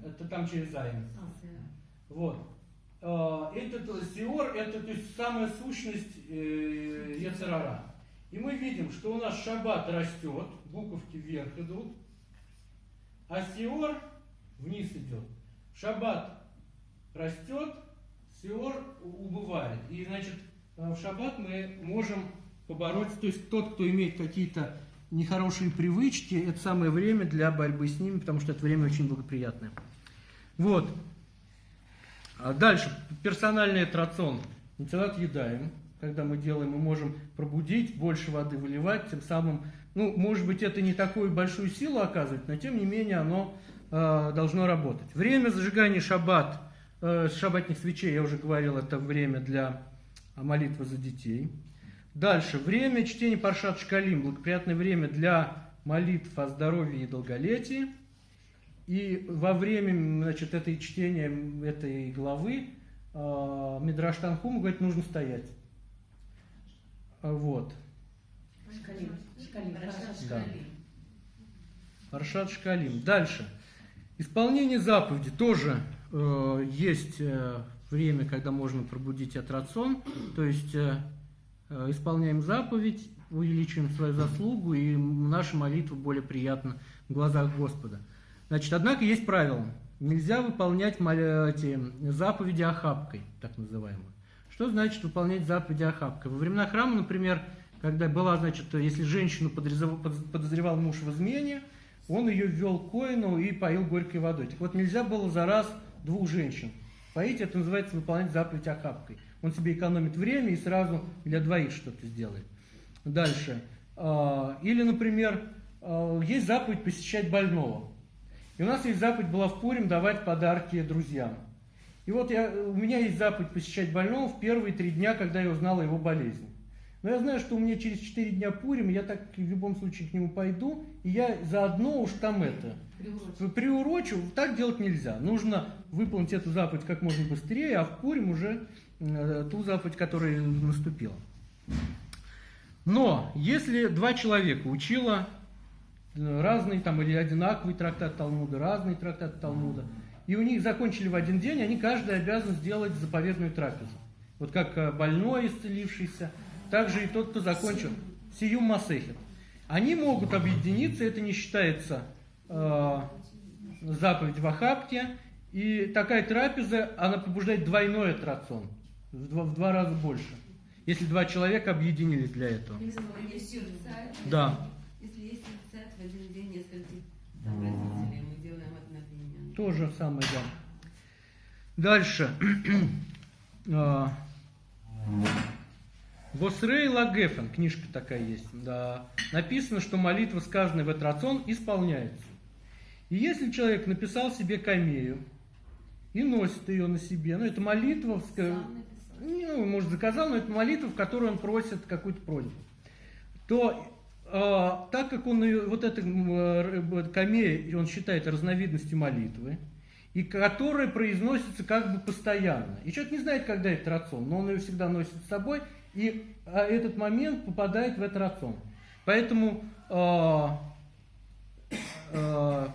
Это там через Зайн. А. Вот. Э, Этот Сеор это то есть самая сущность э, Ецарара. И мы видим, что у нас шаббат растет, буковки вверх идут, а Сеор вниз идет. Шаббат растет, Сеор у- убывает. И значит, в шаббат мы можем побороться, то есть тот, кто имеет какие-то нехорошие привычки, это самое время для борьбы с ними, потому что это время очень благоприятное. Вот. А дальше, персональный трацион. Нитилат едаем, когда мы делаем, мы можем пробудить, больше воды выливать, тем самым, ну, может быть, это не такую большую силу оказывает, но тем не менее оно э, должно работать. Время зажигания шаббат, э, шаббатных свечей, я уже говорил, это время для э, молитвы за детей. Дальше, время чтения Паршат Шкалим, благоприятное время для молитв о здоровье и долголетии. И во время значит, этой чтения этой главы э, Мидраш Танхум говорит, нужно стоять. А, Вот. Шкалим. Шкалим. Да. Паршат Шкалим. Дальше. Исполнение заповеди тоже э, есть э, время, когда можно пробудить от рацион. То есть э, э, исполняем заповедь, увеличиваем свою заслугу, и наша молитва более приятна в глазах Господа. Значит, однако есть правило. нельзя выполнять мол- эти заповеди охапкой, так называемые. Что значит выполнять заповеди охапкой? Во времена храма, например, когда была, значит, если женщину подозревал муж в измене, он ее ввел к коину и поил горькой водой. Так вот, нельзя было за раз двух женщин поить, это называется выполнять заповедь охапкой. Он себе экономит время и сразу для двоих что-то сделает. Дальше. А, Или, например, а, есть заповедь посещать больного. И у нас есть заповедь была в Пурим давать подарки друзьям. И вот я, у меня есть заповедь посещать больного в первые три дня, когда я узнал о его болезни. Но я знаю, что у меня через четыре дня Пурим, я так в любом случае к нему пойду, и я заодно уж там это приурочу, так делать нельзя. Нужно выполнить эту заповедь как можно быстрее, а в Пурим уже э, ту заповедь, которая наступила. Но если два человека учила э, разный там или одинаковый трактат Талмуда, разный трактат Талмуда, и у них закончили в один день, они каждый обязан сделать заповедную трапезу. Вот как э, больной исцелившийся, также и тот, кто закончил Сиюм Масехет. Они могут объединиться, это не считается э, заповедь в Ахапке, и такая трапеза, она побуждает двойной атрацион, в два, в два раза больше, если два человека объединились для этого. Если есть сердца, Да. Если есть сердца, в один день нескольких там, родителей мы делаем одновременно. То же самое, да. Дальше. (clears throat) А, Восрей Лагефен, книжка такая есть, да. Написано, что молитва, сказанная в этот рацион, исполняется. И если человек написал себе камею и носит ее на себе, ну это молитва, ну, может, заказал, но это молитва, в которой он просит какую-то просьбу, то э, так как он ее- вот эта м, э, камея, он считает разновидностью молитвы, и которая произносится как бы постоянно. И человек не знает, когда это рацион, но он ее всегда носит с собой, и а, этот момент попадает в этот рацион. Поэтому э, э,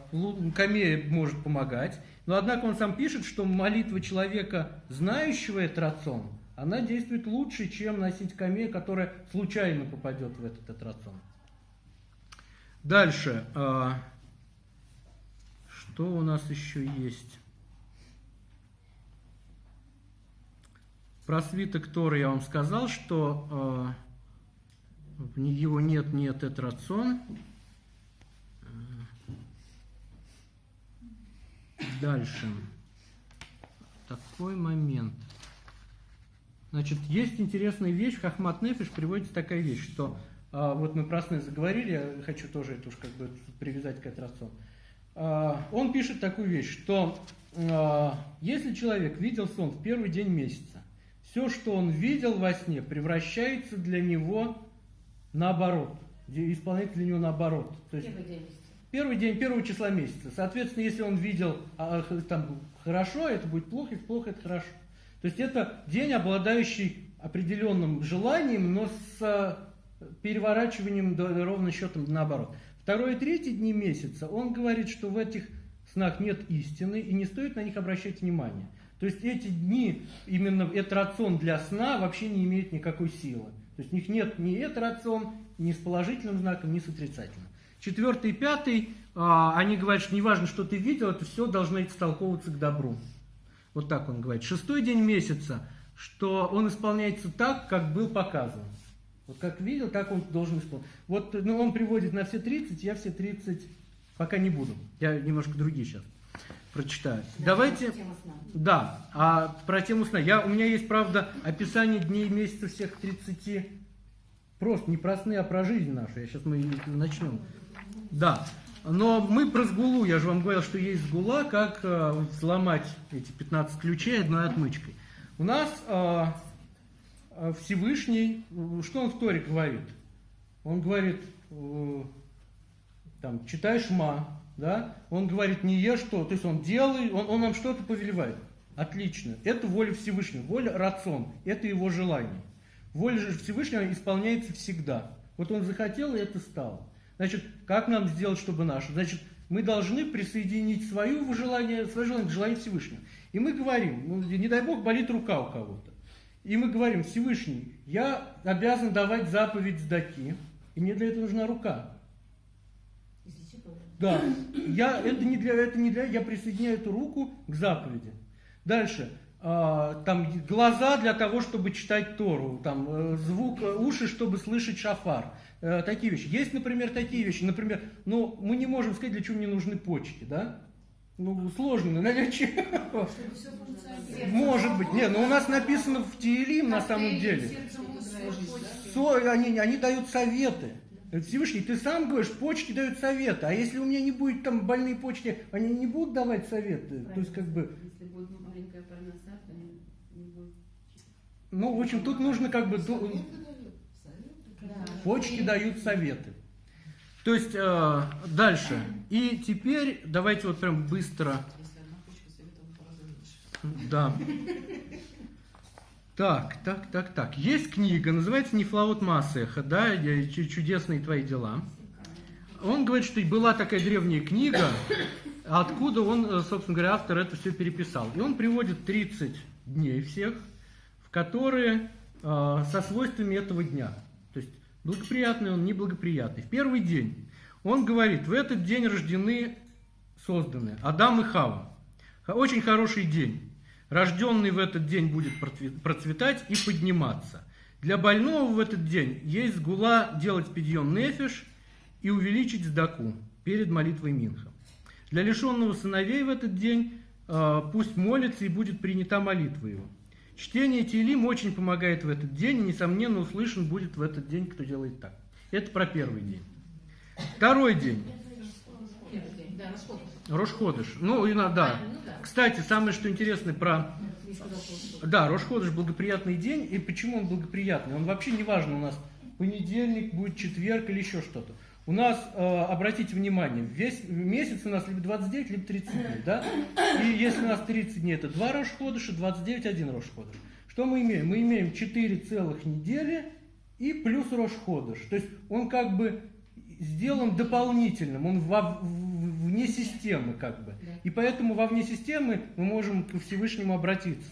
камея может помогать, но однако он сам пишет, что молитва человека, знающего этот рацион, она действует лучше, чем носить камею, которая случайно попадет в этот, этот рацион. Дальше. э, что у нас еще есть? Про свиток Торы я вам сказал, что не- его нет, нет, это рацион. Дальше. Такой момент. Значит, есть интересная вещь, в Хахмат Нефиш приводится такая вещь, что а, вот мы про сны заговорили, я хочу тоже это уж как бы привязать к этой а, Он пишет такую вещь, что а, если человек видел сон в первый день месяца, все, что он видел во сне, превращается для него наоборот, исполняется для него наоборот. То есть Первый день. Первый день первого числа месяца. Соответственно, если он видел а, там хорошо, это будет плохо, если плохо, это хорошо. То есть это день, обладающий определенным желанием, но с а, переворачиванием до- ровно счетом наоборот. Второй и третий дни месяца он говорит, что в этих снах нет истины и не стоит на них обращать внимание. То есть эти дни, именно этот рацион для сна вообще не имеет никакой силы. То есть у них нет ни этот рацион, ни с положительным знаком, ни с отрицательным. Четвертый и пятый, а, они говорят, что неважно, что ты видел, это все должно истолковываться к добру. Вот так он говорит. Шестой день месяца, что он исполняется так, как был показан. Вот как видел, так он должен исполнить. Вот ну, он приводит на все 30, я все 30 пока не буду. Я немножко другие сейчас прочитаю. Давайте... Тема сна. Да, а про тему сна. Я, у меня есть, правда, описание дней и месяцев всех 30. Просто не про сны, а про жизнь нашу. Я сейчас мы начнем. Да. Но мы про сгулу, я же вам говорил, что есть сгула, как э, взломать эти 15 ключей одной отмычкой. У нас э, э, Всевышний, что он в Торе говорит? Он говорит, э, там, читай шма, да? Он говорит, не ешь что, то есть он делает, он, он нам что-то повелевает. Отлично. Это воля Всевышнего, воля рацион, это его желание. Воля же Всевышнего исполняется всегда. Вот он захотел, и это стало. Значит, как нам сделать, чтобы наше? Значит, мы должны присоединить свое желание, свое желание к желанию Всевышнего. И мы говорим, ну, не дай бог, болит рука у кого-то. И мы говорим, Всевышний, я обязан давать заповедь сдаки, и мне для этого нужна рука. Да, я, это, не для, это не для, я присоединяю эту руку к заповеди. Дальше, а, там глаза для того, чтобы читать Тору, там э, звук, э, уши, чтобы слышать шафар. Э, такие вещи. Есть, например, такие вещи. Например, ну, мы не можем сказать, для чего мне нужны почки, да? Ну, сложно, функционировало. Может быть. Нет, но у нас написано в Тиелим на самом деле. Со- они, они дают советы. Всевышний, ты сам говоришь, почки дают советы. А если у меня не будет там больные почки, они не будут давать советы. То есть, как бы, Если будет маленькая парноса, то не, не будет. ну, в общем, тут нужно как бы... Советы. Почки дают советы. То есть, э, дальше. И теперь давайте вот прям быстро... Да. Так, так, так, так. Есть книга, называется «Нефлаот Маасеха», да, «Чудесные твои дела». Он говорит, что была такая древняя книга, откуда он, э, собственно говоря, автор это все переписал. И он приводит 30 дней всех, в которые э, со свойствами этого дня. Благоприятный он, неблагоприятный. В первый день он говорит, в этот день рождены, созданы Адам и Хава. Очень хороший день. Рожденный в этот день будет процветать и подниматься. Для больного в этот день есть гула делать пидьон нефиш и увеличить сдаку перед молитвой Минха. Для лишенного сыновей в этот день э, пусть молится и будет принята молитва его. Чтение Тилим очень помогает в этот день, и, несомненно, услышан будет в этот день, кто делает так. Это про первый день. Второй день. Рошходыш. Ну, и на- да. Кстати, самое что интересное про... Да, Рошходыш благоприятный день. И почему он благоприятный? Он вообще не важно у нас понедельник, будет четверг или еще что-то. У нас, э, обратите внимание, весь месяц у нас либо 29, либо 30 дней, да? И если у нас 30 дней, это 2 Рошходыша, 29, 1 Рошходыш. Что мы имеем? Мы имеем 4 целых недели и плюс Рошходыш. То есть он как бы сделан дополнительным, он во- вне системы как бы. И поэтому во вне системы мы можем к Всевышнему обратиться.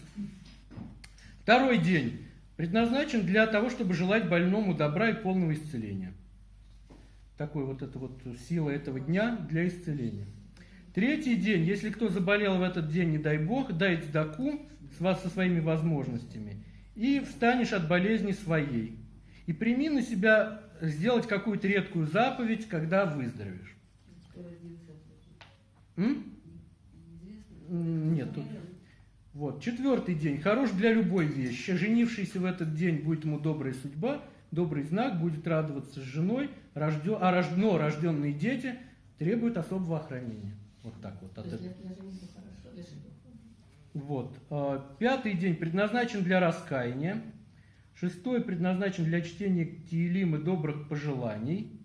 Второй день предназначен для того, чтобы желать больному добра и полного исцеления. Такой вот эта вот сила этого дня для исцеления. Третий день, если кто заболел в этот день, не дай бог, дай цдаку с вас со своими возможностями, и встанешь от болезни своей. И прими на себя сделать какую-то редкую заповедь, когда выздоровеешь. М, Нет, тут. Вот, четвертый день. Хорош для любой вещи. Женившийся в этот день будет ему добрая судьба, добрый знак, будет радоваться с женой, рожден, а рож- но рожденные дети требуют особого охранения. Вот так вот. От этого. Вот. А, Пятый день предназначен для раскаяния. Шестой предназначен для чтения Тиелим и добрых пожеланий.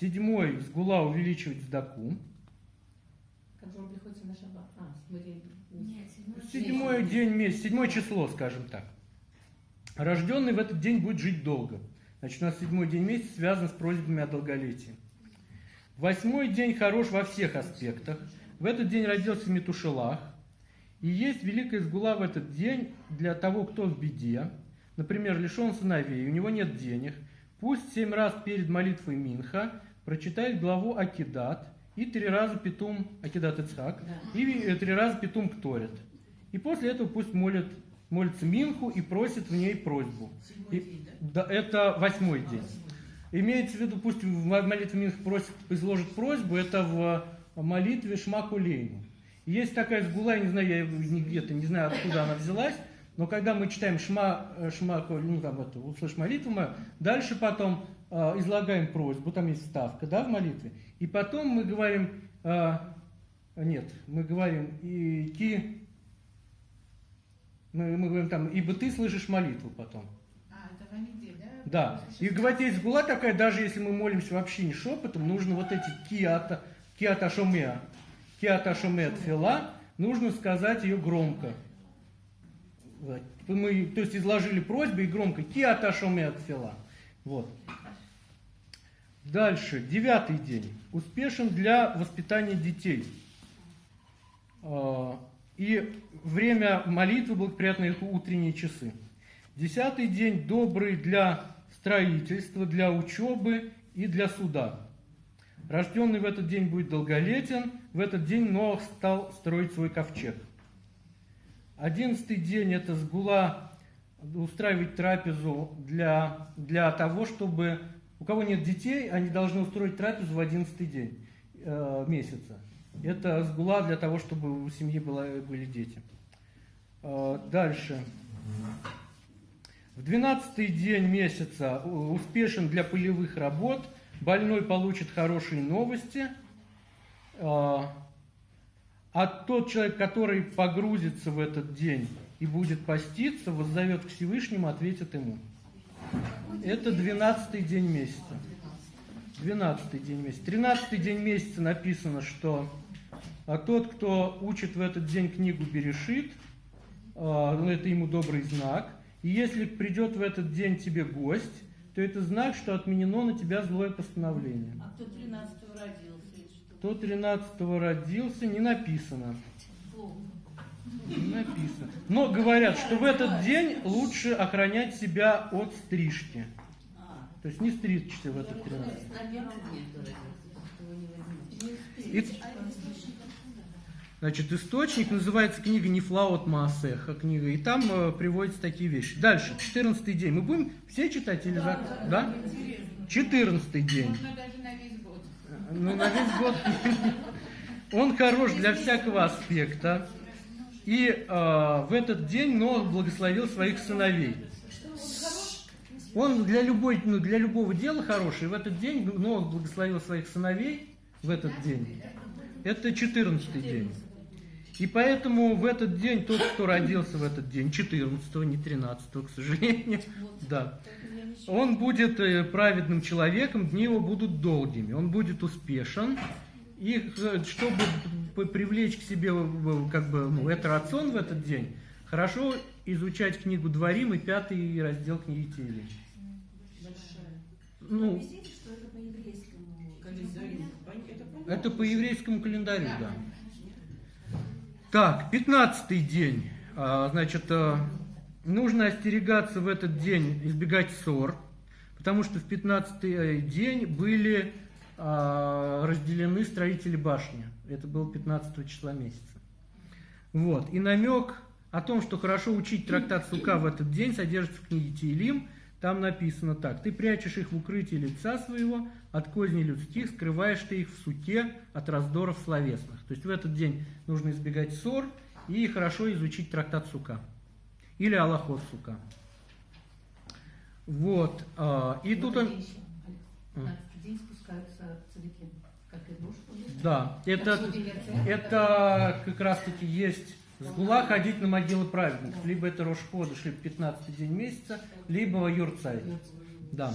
Седьмой с гула увеличивать сдаку. Как же он приходится на шаббат? А, седьмой день. Нет, седьмой Седьмой день месяца, седьмое число, скажем так. Рожденный в этот день будет жить долго. Значит, у нас седьмой день месяца связан с просьбами о долголетии. Восьмой день хорош во всех аспектах. В этот день родился Метушелах. И есть великая сгула в этот день для того, кто в беде. Например, лишен сыновей, у него нет денег. Пусть семь раз перед молитвой Минха прочитает главу Акидат и три раза Петум Акидат Ицхак Да. и три раза Петум Кторит. И после этого пусть молит, молится Минху и просит в ней просьбу. Седьмой И- день, да? Да, это восьмой день. Восьмой. Имеется в виду, пусть в молитве Минх просит, изложит просьбу, это в молитве Шмакулейну. Есть такая сгула, я не знаю, я ее где-то не знаю, откуда она взялась, но когда мы читаем Шма, э, Шма ну там это, услышь молитву мою, дальше потом э, излагаем просьбу, там есть вставка, да, в молитве, и потом мы говорим, э, нет, мы говорим, и ки, мы, мы говорим там, ибо ты слышишь молитву потом. А, это в Амиде, да? Да. И есть гула такая, даже если мы молимся вообще не шепотом, нужно вот эти киата, киата шомеа, киата шомеа тфила, нужно сказать ее громко. Мы, то есть изложили просьбу и громко киата шомеа тфила. Вот. Дальше, девятый день. Успешен для воспитания детей. А, И время молитвы благоприятные их утренние часы. Десятый день добрый для строительства, для учебы и для суда. Рожденный в этот день будет долголетен. В этот день Ноах стал строить свой ковчег. Одиннадцатый день – это сгула устраивать трапезу для, для того, чтобы... У кого нет детей, они должны устроить трапезу в одиннадцатый день э, месяца. Это сгула для того, чтобы у семьи была, были дети. Э, дальше. В двенадцатый день месяца успешен для полевых работ. Больной получит хорошие новости. Э, а тот человек, который погрузится в этот день и будет поститься, воззовет к Всевышнему, ответит ему. Это двенадцатый день месяца. Двенадцатый день месяца. Тринадцатый день месяца написано, что а тот, кто учит в этот день книгу Берешит, а, ну, это ему добрый знак. И если придет в этот день тебе гость, то это знак, что отменено на тебя злое постановление. А кто 13 родился? Кто 13 родился, не написано. Не написано. Но говорят, что в этот день лучше охранять себя от стрижки. То есть не стричься в этот 13. Наверное, нет, этого не возьмешь. И-? Значит, источник называется книга Нефлаот Маасеха книга, и там э, приводятся такие вещи. Дальше, 14 день. Мы будем все читать или за... Да? 14 день. Можно даже на весь год. Ну, на весь год. (laughs) Он хорош для всякого аспекта. И э, в этот день Ноах благословил своих сыновей. Он для, любой, ну, для любого дела хороший. В этот день Ноах благословил своих сыновей в этот день. Это 14 день. И поэтому в этот день тот, кто родился в этот день, 14 не 13 к сожалению, да, он будет э, праведным человеком, дни его будут долгими, он будет успешен. И э, чтобы привлечь к себе как бы, ну, это рацион в этот день, хорошо изучать книгу Дворим и пятый раздел книги Тилей. Ну, Объясните, что это по еврейскому понятно. это по еврейскому календарю, да. Так, 15 день. А, Значит, э, нужно остерегаться в этот день, избегать ссор, потому что в 15 день были а, разделены строители башни. Это было 15 числа месяца. Вот. И намек о том, что хорошо учить трактат Сука в этот день, содержится в книге Тиилим. Там написано так. Ты прячешь их в укрытии лица своего, от козней людских, скрываешь ты их в суке от раздоров словесных. То есть в этот день нужно избегать ссор и хорошо изучить трактат Сука. Или Аллахот Сука. Вот. а, И тут он... В день спускаются цадыки, как и душ. Да, это, это как раз таки есть сгула ходить на могилы праведников. Либо это Рошходыш, либо 15 день месяца, либо Юрцай. Да.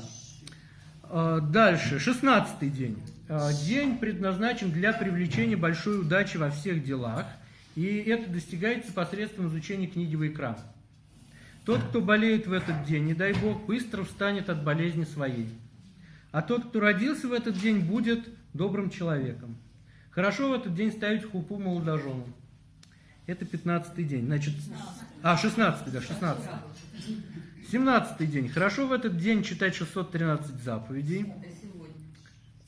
А, Дальше, 16 день. А, День предназначен для привлечения большой удачи во всех делах. И это достигается посредством изучения книги Вайкра. Тот, кто болеет в этот день, не дай Бог, быстро встанет от болезни своей. А тот, кто родился в этот день, будет добрым человеком. Хорошо в этот день ставить хупу молодоженам. Это 15 день. Значит, а, 16, да, 16. 17 день. Хорошо в этот день читать 613 заповедей.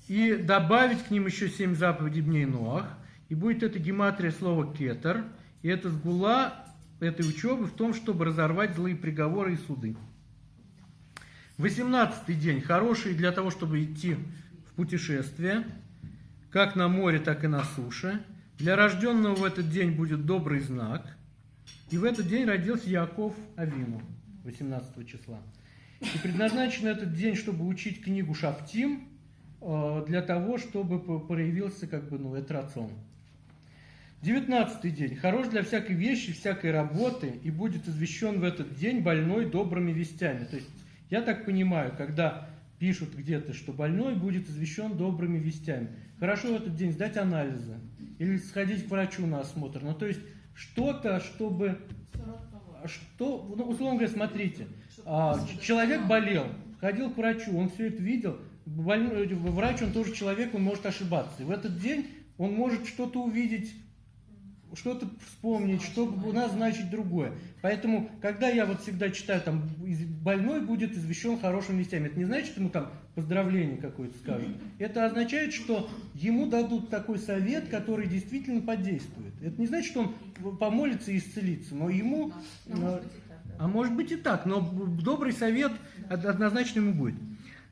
И добавить к ним еще 7 заповедей дней Ноах. И будет это гематрия слова кетер. И это сгула этой учебы в том, чтобы разорвать злые приговоры и суды. 18 день. Хороший для того, чтобы идти в путешествие. Как на море, так и на суше. Для рожденного в этот день будет добрый знак. И в этот день родился Яков Авину, 18 числа. И предназначен этот день, чтобы учить книгу Шафтим, э, для того, чтобы проявился как бы, ну, это рацион. 19 день. Хорош для всякой вещи, всякой работы, и будет извещен в этот день больной добрыми вестями. То есть, я так понимаю, когда пишут где-то, что больной будет извещен добрыми вестями. Хорошо в этот день сдать анализы или сходить к врачу на осмотр. Ну, то есть, что-то, чтобы... Что, ну, условно говоря, смотрите, а, человек болел, ходил к врачу, он все это видел, больной, врач, он тоже человек, он может ошибаться. И в этот день он может что-то увидеть что-то вспомнить, чтобы назначить другое. Поэтому, когда я вот всегда читаю, там, больной будет извещен хорошими вестями, это не значит, что ему там поздравление какое-то скажут. Это означает, что ему дадут такой совет, который действительно подействует. Это не значит, что он помолится и исцелится, но ему... Ну. А может быть и так, но добрый совет од- однозначно ему будет.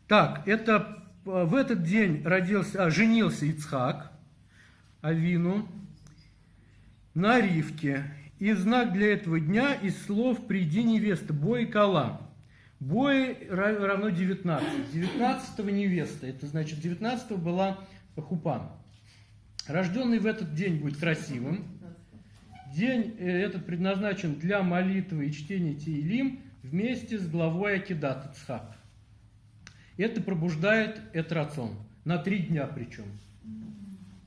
Так, это э, в этот день родился, а, женился Ицхак, Авину, на Ривке. И знак для этого дня из слов «Приди, невеста, бой и кала». Бой ра- равно 19. 19 невеста, это значит 19 была Хупан. Рожденный в этот день будет красивым. День э, этот предназначен для молитвы и чтения Теилим вместе с главой Акидат Ицхак. Это пробуждает Этрацон. На три дня причем.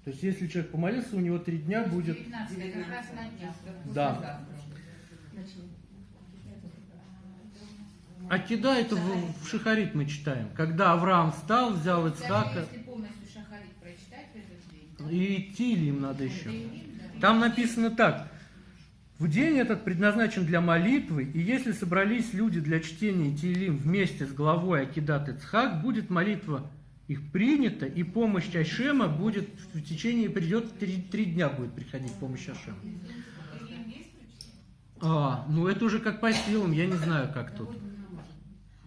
То есть, если человек помолился, у него три дня будет... 19 как раз на днях. Да. Начнем. Акида это в, в Шахарит мы читаем. Когда Авраам встал, взял Ицхака, если полностью шахарит прочитать в этот день, и Тилим надо еще. Там написано так. В день этот предназначен для молитвы, и если собрались люди для чтения Тилим вместе с главой Акидат Ицхак, будет молитва их принята, и помощь Ашема будет в течение, придет три, три дня будет приходить помощь Ашема. А, ну это уже как по силам, я не знаю, как тут.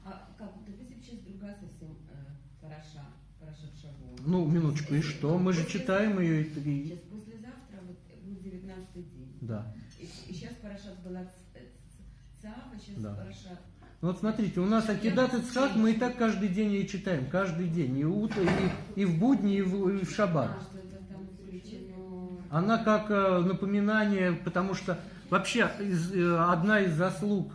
А э. Ну, минуточку, и что? Мы же читаем ее. и- Сейчас послезавтра вот будет 19 день. Да. И, сейчас Парашат была Цаава, сейчас Да. Парашат. Ну вот смотрите, у нас Акидат Ицхак мы и так каждый день ее читаем, каждый день, и, утро, и, и в будни, и в, и в шаббат. Она как э, напоминание, потому что вообще из- э, одна из заслуг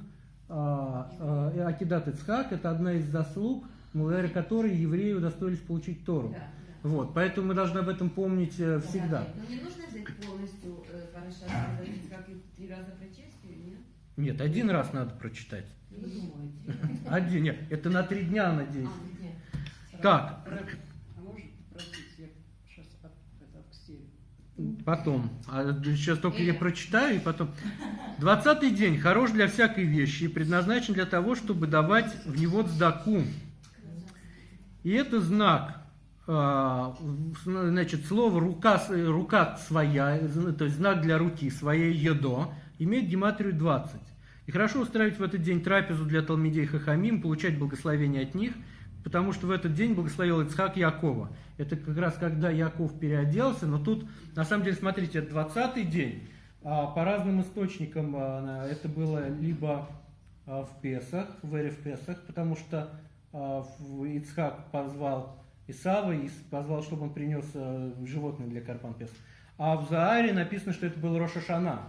а, э, Акидат Ицхак, это одна из заслуг, благодаря которой евреи удостоились получить Тору. Да. Вот, поэтому мы должны об этом помнить всегда. Но не нужно взять полностью э, Парашат, говорить, как и три раза прочесть нет? Один раз надо прочитать. Один, нет, это на три дня она А. Так, А. Потом. А сейчас только я прочитаю, и потом. Двадцатый день хорош для всякой вещи и предназначен для того, чтобы давать в него цдаку. И это знак, а, значит, слово рука, рука своя, то есть знак для руки, своей едо, имеет гематрию 20. И хорошо устраивать в этот день трапезу для Талмидей Хахамим, получать благословение от них, потому что в этот день благословил Ицхак Якова. Это как раз когда Яков переоделся, но тут, на самом деле, смотрите, это 20-й день. А по разным источникам а, это было либо а, в Песах, в Эре в Песах, потому что Ицхак позвал Исава и позвал, чтобы он принес животное для Карпан Песах. А в Зааре написано, что это был Роша Шана,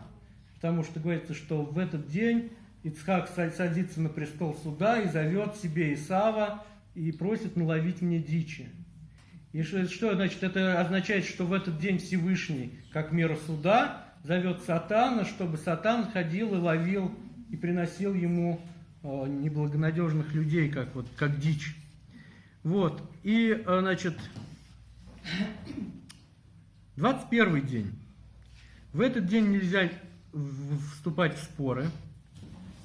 потому что говорится, что в этот день Ицхак са- садится на престол суда и зовет себе Исава и просит наловить мне дичи. И что, значит? Это означает, что в этот день Всевышний, как меру суда, зовет Сатана, чтобы Сатан ходил и ловил и приносил ему э, неблагонадежных людей, как, вот, как дичь. Вот. И, э, значит, 21 день. В этот день нельзя вступать в споры.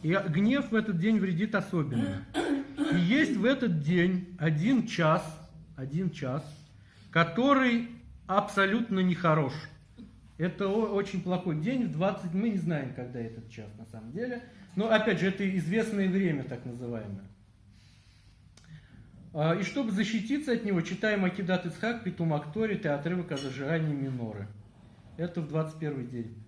И гнев в этот день вредит особенно. И есть в этот день один час, один час, который абсолютно нехорош. Это очень плохой день, в 20, мы не знаем, когда этот час на самом деле. Но опять же, это известное время, так называемое. А, И чтобы защититься от него, читаем Акидат Ицхак, Петум Акторит и отрывок о зажигании миноры. Это в 21 день.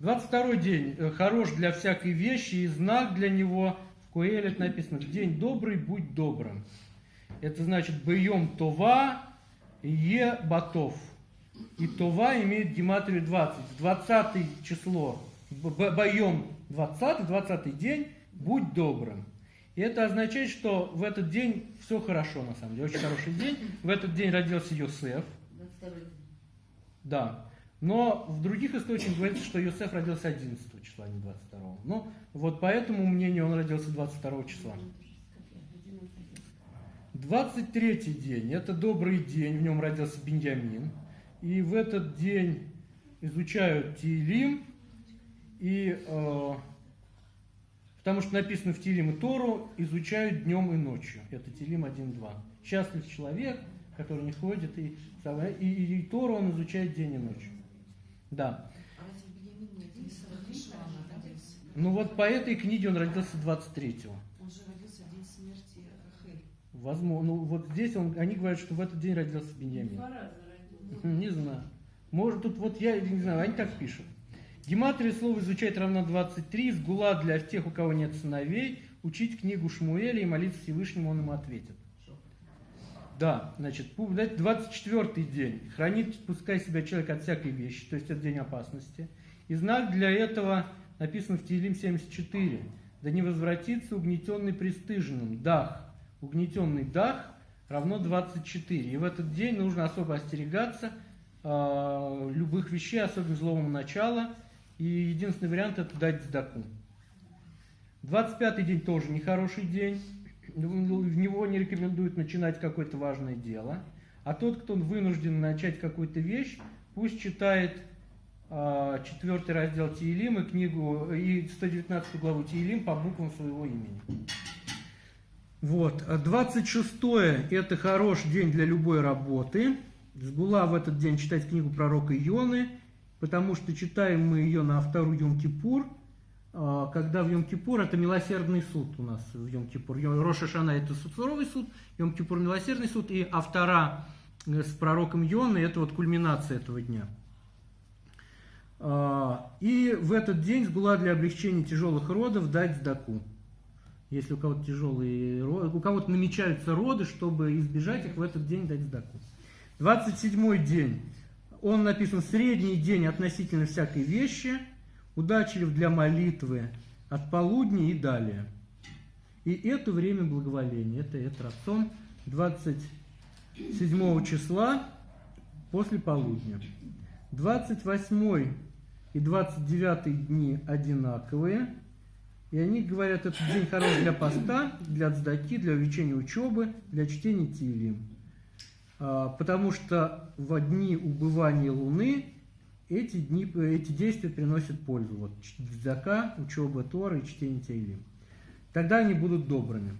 22 день э, хорош для всякой вещи, и знак для него в Куэлет написано «День добрый, будь добрым». Это значит «Бьем Това, Е Батов». И Това имеет гематрию 20. 20 число, Боем 20, 20 день, будь добрым. И это означает, что в этот день все хорошо, на самом деле, очень хороший день. В этот день родился Йосеф, 22 да. Но в других источниках говорится, что Йосеф родился 11 числа, а не 22. Ну, вот по этому мнению он родился 22 числа. 23 день, это добрый день, в нем родился Беньямин. И в этот день изучают Тиилим, и э, потому что написано в Тиилим и Тору, изучают днем и ночью. Это Тиилим 1.2. Счастлив человек, который не ходит, и, и, и, и Тору он изучает день и ночь. Да. А родился родился? Ну вот по этой книге он родился 23-го. Он же родился в день смерти Рахель. Возможно. Ну вот здесь он, они говорят, что в этот день родился Беньямин. Два раза родил. Не знаю. Может, тут вот я не знаю, они так пишут. Гематрия слова изучать равно 23, сгула для тех, у кого нет сыновей, учить книгу Шмуэля и молиться Всевышнему, он ему ответит. Да, значит, 24 день. Хранит, пускай себя человек от всякой вещи, то есть от день опасности. И знак для этого написан в Тилим 74. Да не возвратится угнетенный пристыженным. Дах. Угнетенный дах равно 24. И в этот день нужно особо остерегаться э, любых вещей, особенно злого начала. И единственный вариант это дать сдаку. 25 день тоже нехороший день в него не рекомендуют начинать какое-то важное дело. А тот, кто вынужден начать какую-то вещь, пусть читает э, четвертый раздел Тиелим и книгу, и 119 главу Тиелим по буквам своего имени. Вот. 26 это хороший день для любой работы. Сгула в этот день читать книгу пророка Ионы, потому что читаем мы ее на вторую Йом-Кипур – а, когда в Йом-Кипур, это милосердный суд у нас в Йом-Кипур. Роша Шана это суровый суд, Йом-Кипур милосердный суд, и автора э, с пророком Йоны это вот кульминация этого дня. А, и в этот день сгула для облегчения тяжелых родов дать сдаку. Если у кого-то тяжелые роды, у кого-то намечаются роды, чтобы избежать их, в этот день дать сдаку. 27 день. Он написан средний день относительно всякой вещи – удачлив для молитвы от полудня и далее. И это время благоволения, это Этрацон 27 числа после полудня. 28 и 29 дни одинаковые, и они говорят, этот день хорош для поста, для цдаки, для увеличения учебы, для чтения Тилим. А, потому что в дни убывания Луны эти, дни, эти действия приносят пользу. Вот зака, учеба Тора и чтение Тейлим. Тогда они будут добрыми.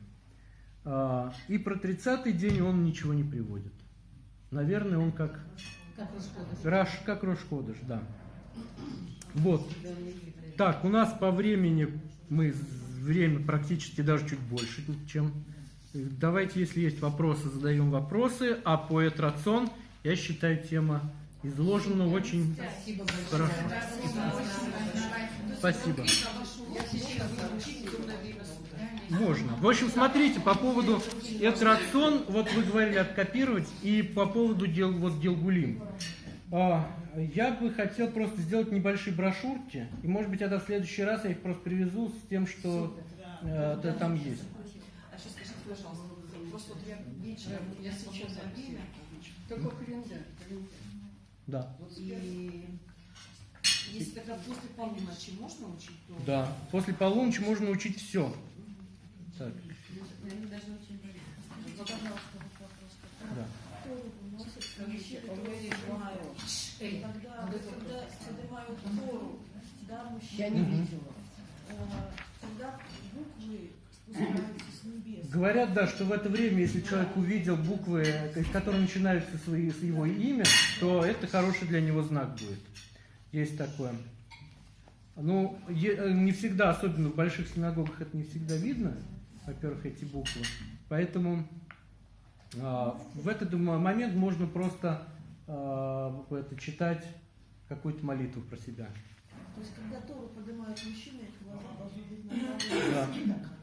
А, и про 30-й день он ничего не приводит. Наверное, он как... Как Рошходыш. Раш, как Рошходыш, да. Вот. Так, у нас по времени мы время практически даже чуть больше, чем... Давайте, если есть вопросы, задаем вопросы. А по Этрацон, я считаю, тема изложено очень Спасибо хорошо. Спасибо. Можно. В общем, смотрите, по поводу этрацион, вот вы говорили откопировать, и по поводу дел, вот Гилгулим. А, я бы хотел просто сделать небольшие брошюрки, и может быть это в следующий раз я их просто привезу с тем, что э, это там есть. А сейчас скажите, пожалуйста, просто вот я вечером, я сейчас время, Только календарь. календарь. Да. и если тогда после полуночи можно учить, то... Да. После полуночи можно учить все. Так. Да. Я не видела. э, когда буквы. Говорят, да, что в это время, если человек увидел буквы, с которых начинаются с его имя, то это хороший для него знак будет. Есть такое. Ну, е- не всегда, особенно в больших синагогах, это не всегда видно, во-первых, эти буквы. Поэтому а, в этот момент можно просто а, это, читать какую-то молитву про себя. То есть, когда Тору поднимают мужчины, их глаза должны быть направлены. Да.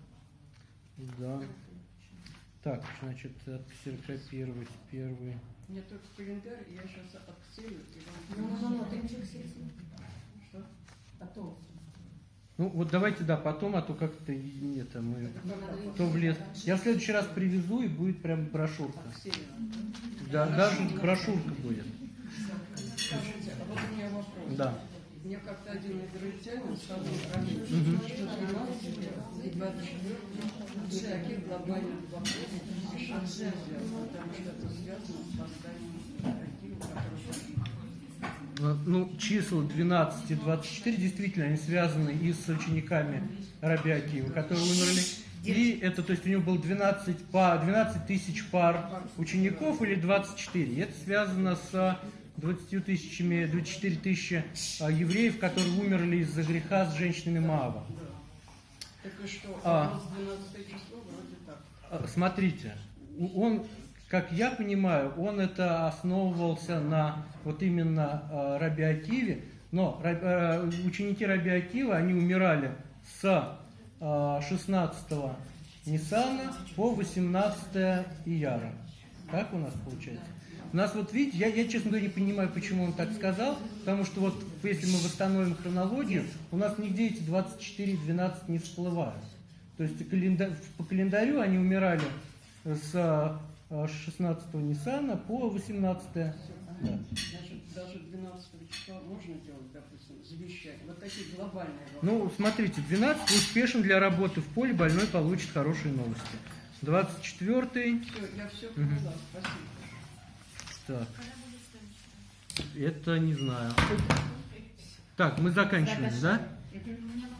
Так, значит, отксерокопировать первый. Мне только календарь, я сейчас отксерю и Ну, вам... ну, ну, ты ничего. Что? Потом. Ну, вот давайте, да, потом, а то как-то и это мы... Надо То в лес. Я в следующий раз привезу, и будет прям брошюрка. Да, даже брошюрка будет. Скажите, а вот у меня вопрос. Да. Мне как-то один израильтянин сказал что 12 и 24 не таких глобальных вопросов решать нельзя, потому что это связано с созданием архива, который Э, Ну, числа 12 и 24 действительно они связаны и с учениками Раби Акива, которые умерли. И это, то есть у него было 12, па- 12 тысяч пар учеников или 24. И это связано с 20 тысячами, 24 тысячи а, евреев, которые умерли из-за греха с женщинами Маава. Что, А. у нас 12 число вроде так. А, Смотрите, он, как я понимаю, он это основывался на вот именно э, Раби Акиве, но э, ученики Раби Акива, они умирали с э, 16 Ниссана по 18 Ияра. Так у нас получается? У нас вот видите, я, я честно говоря не понимаю, почему он так сказал, потому что вот если мы восстановим хронологию, у нас нигде эти 24 и 12 не всплывают. То есть календа- по календарю они умирали с э, 16 Ниссана по 18 да. Значит, даже 12 числа можно делать, допустим, завещание. Вот такие глобальные вопросы. Ну, смотрите, 12 успешен для работы в поле, больной получит хорошие новости. 24 Все, я все поняла, спасибо. Так, это не знаю. Так, мы заканчиваем, да?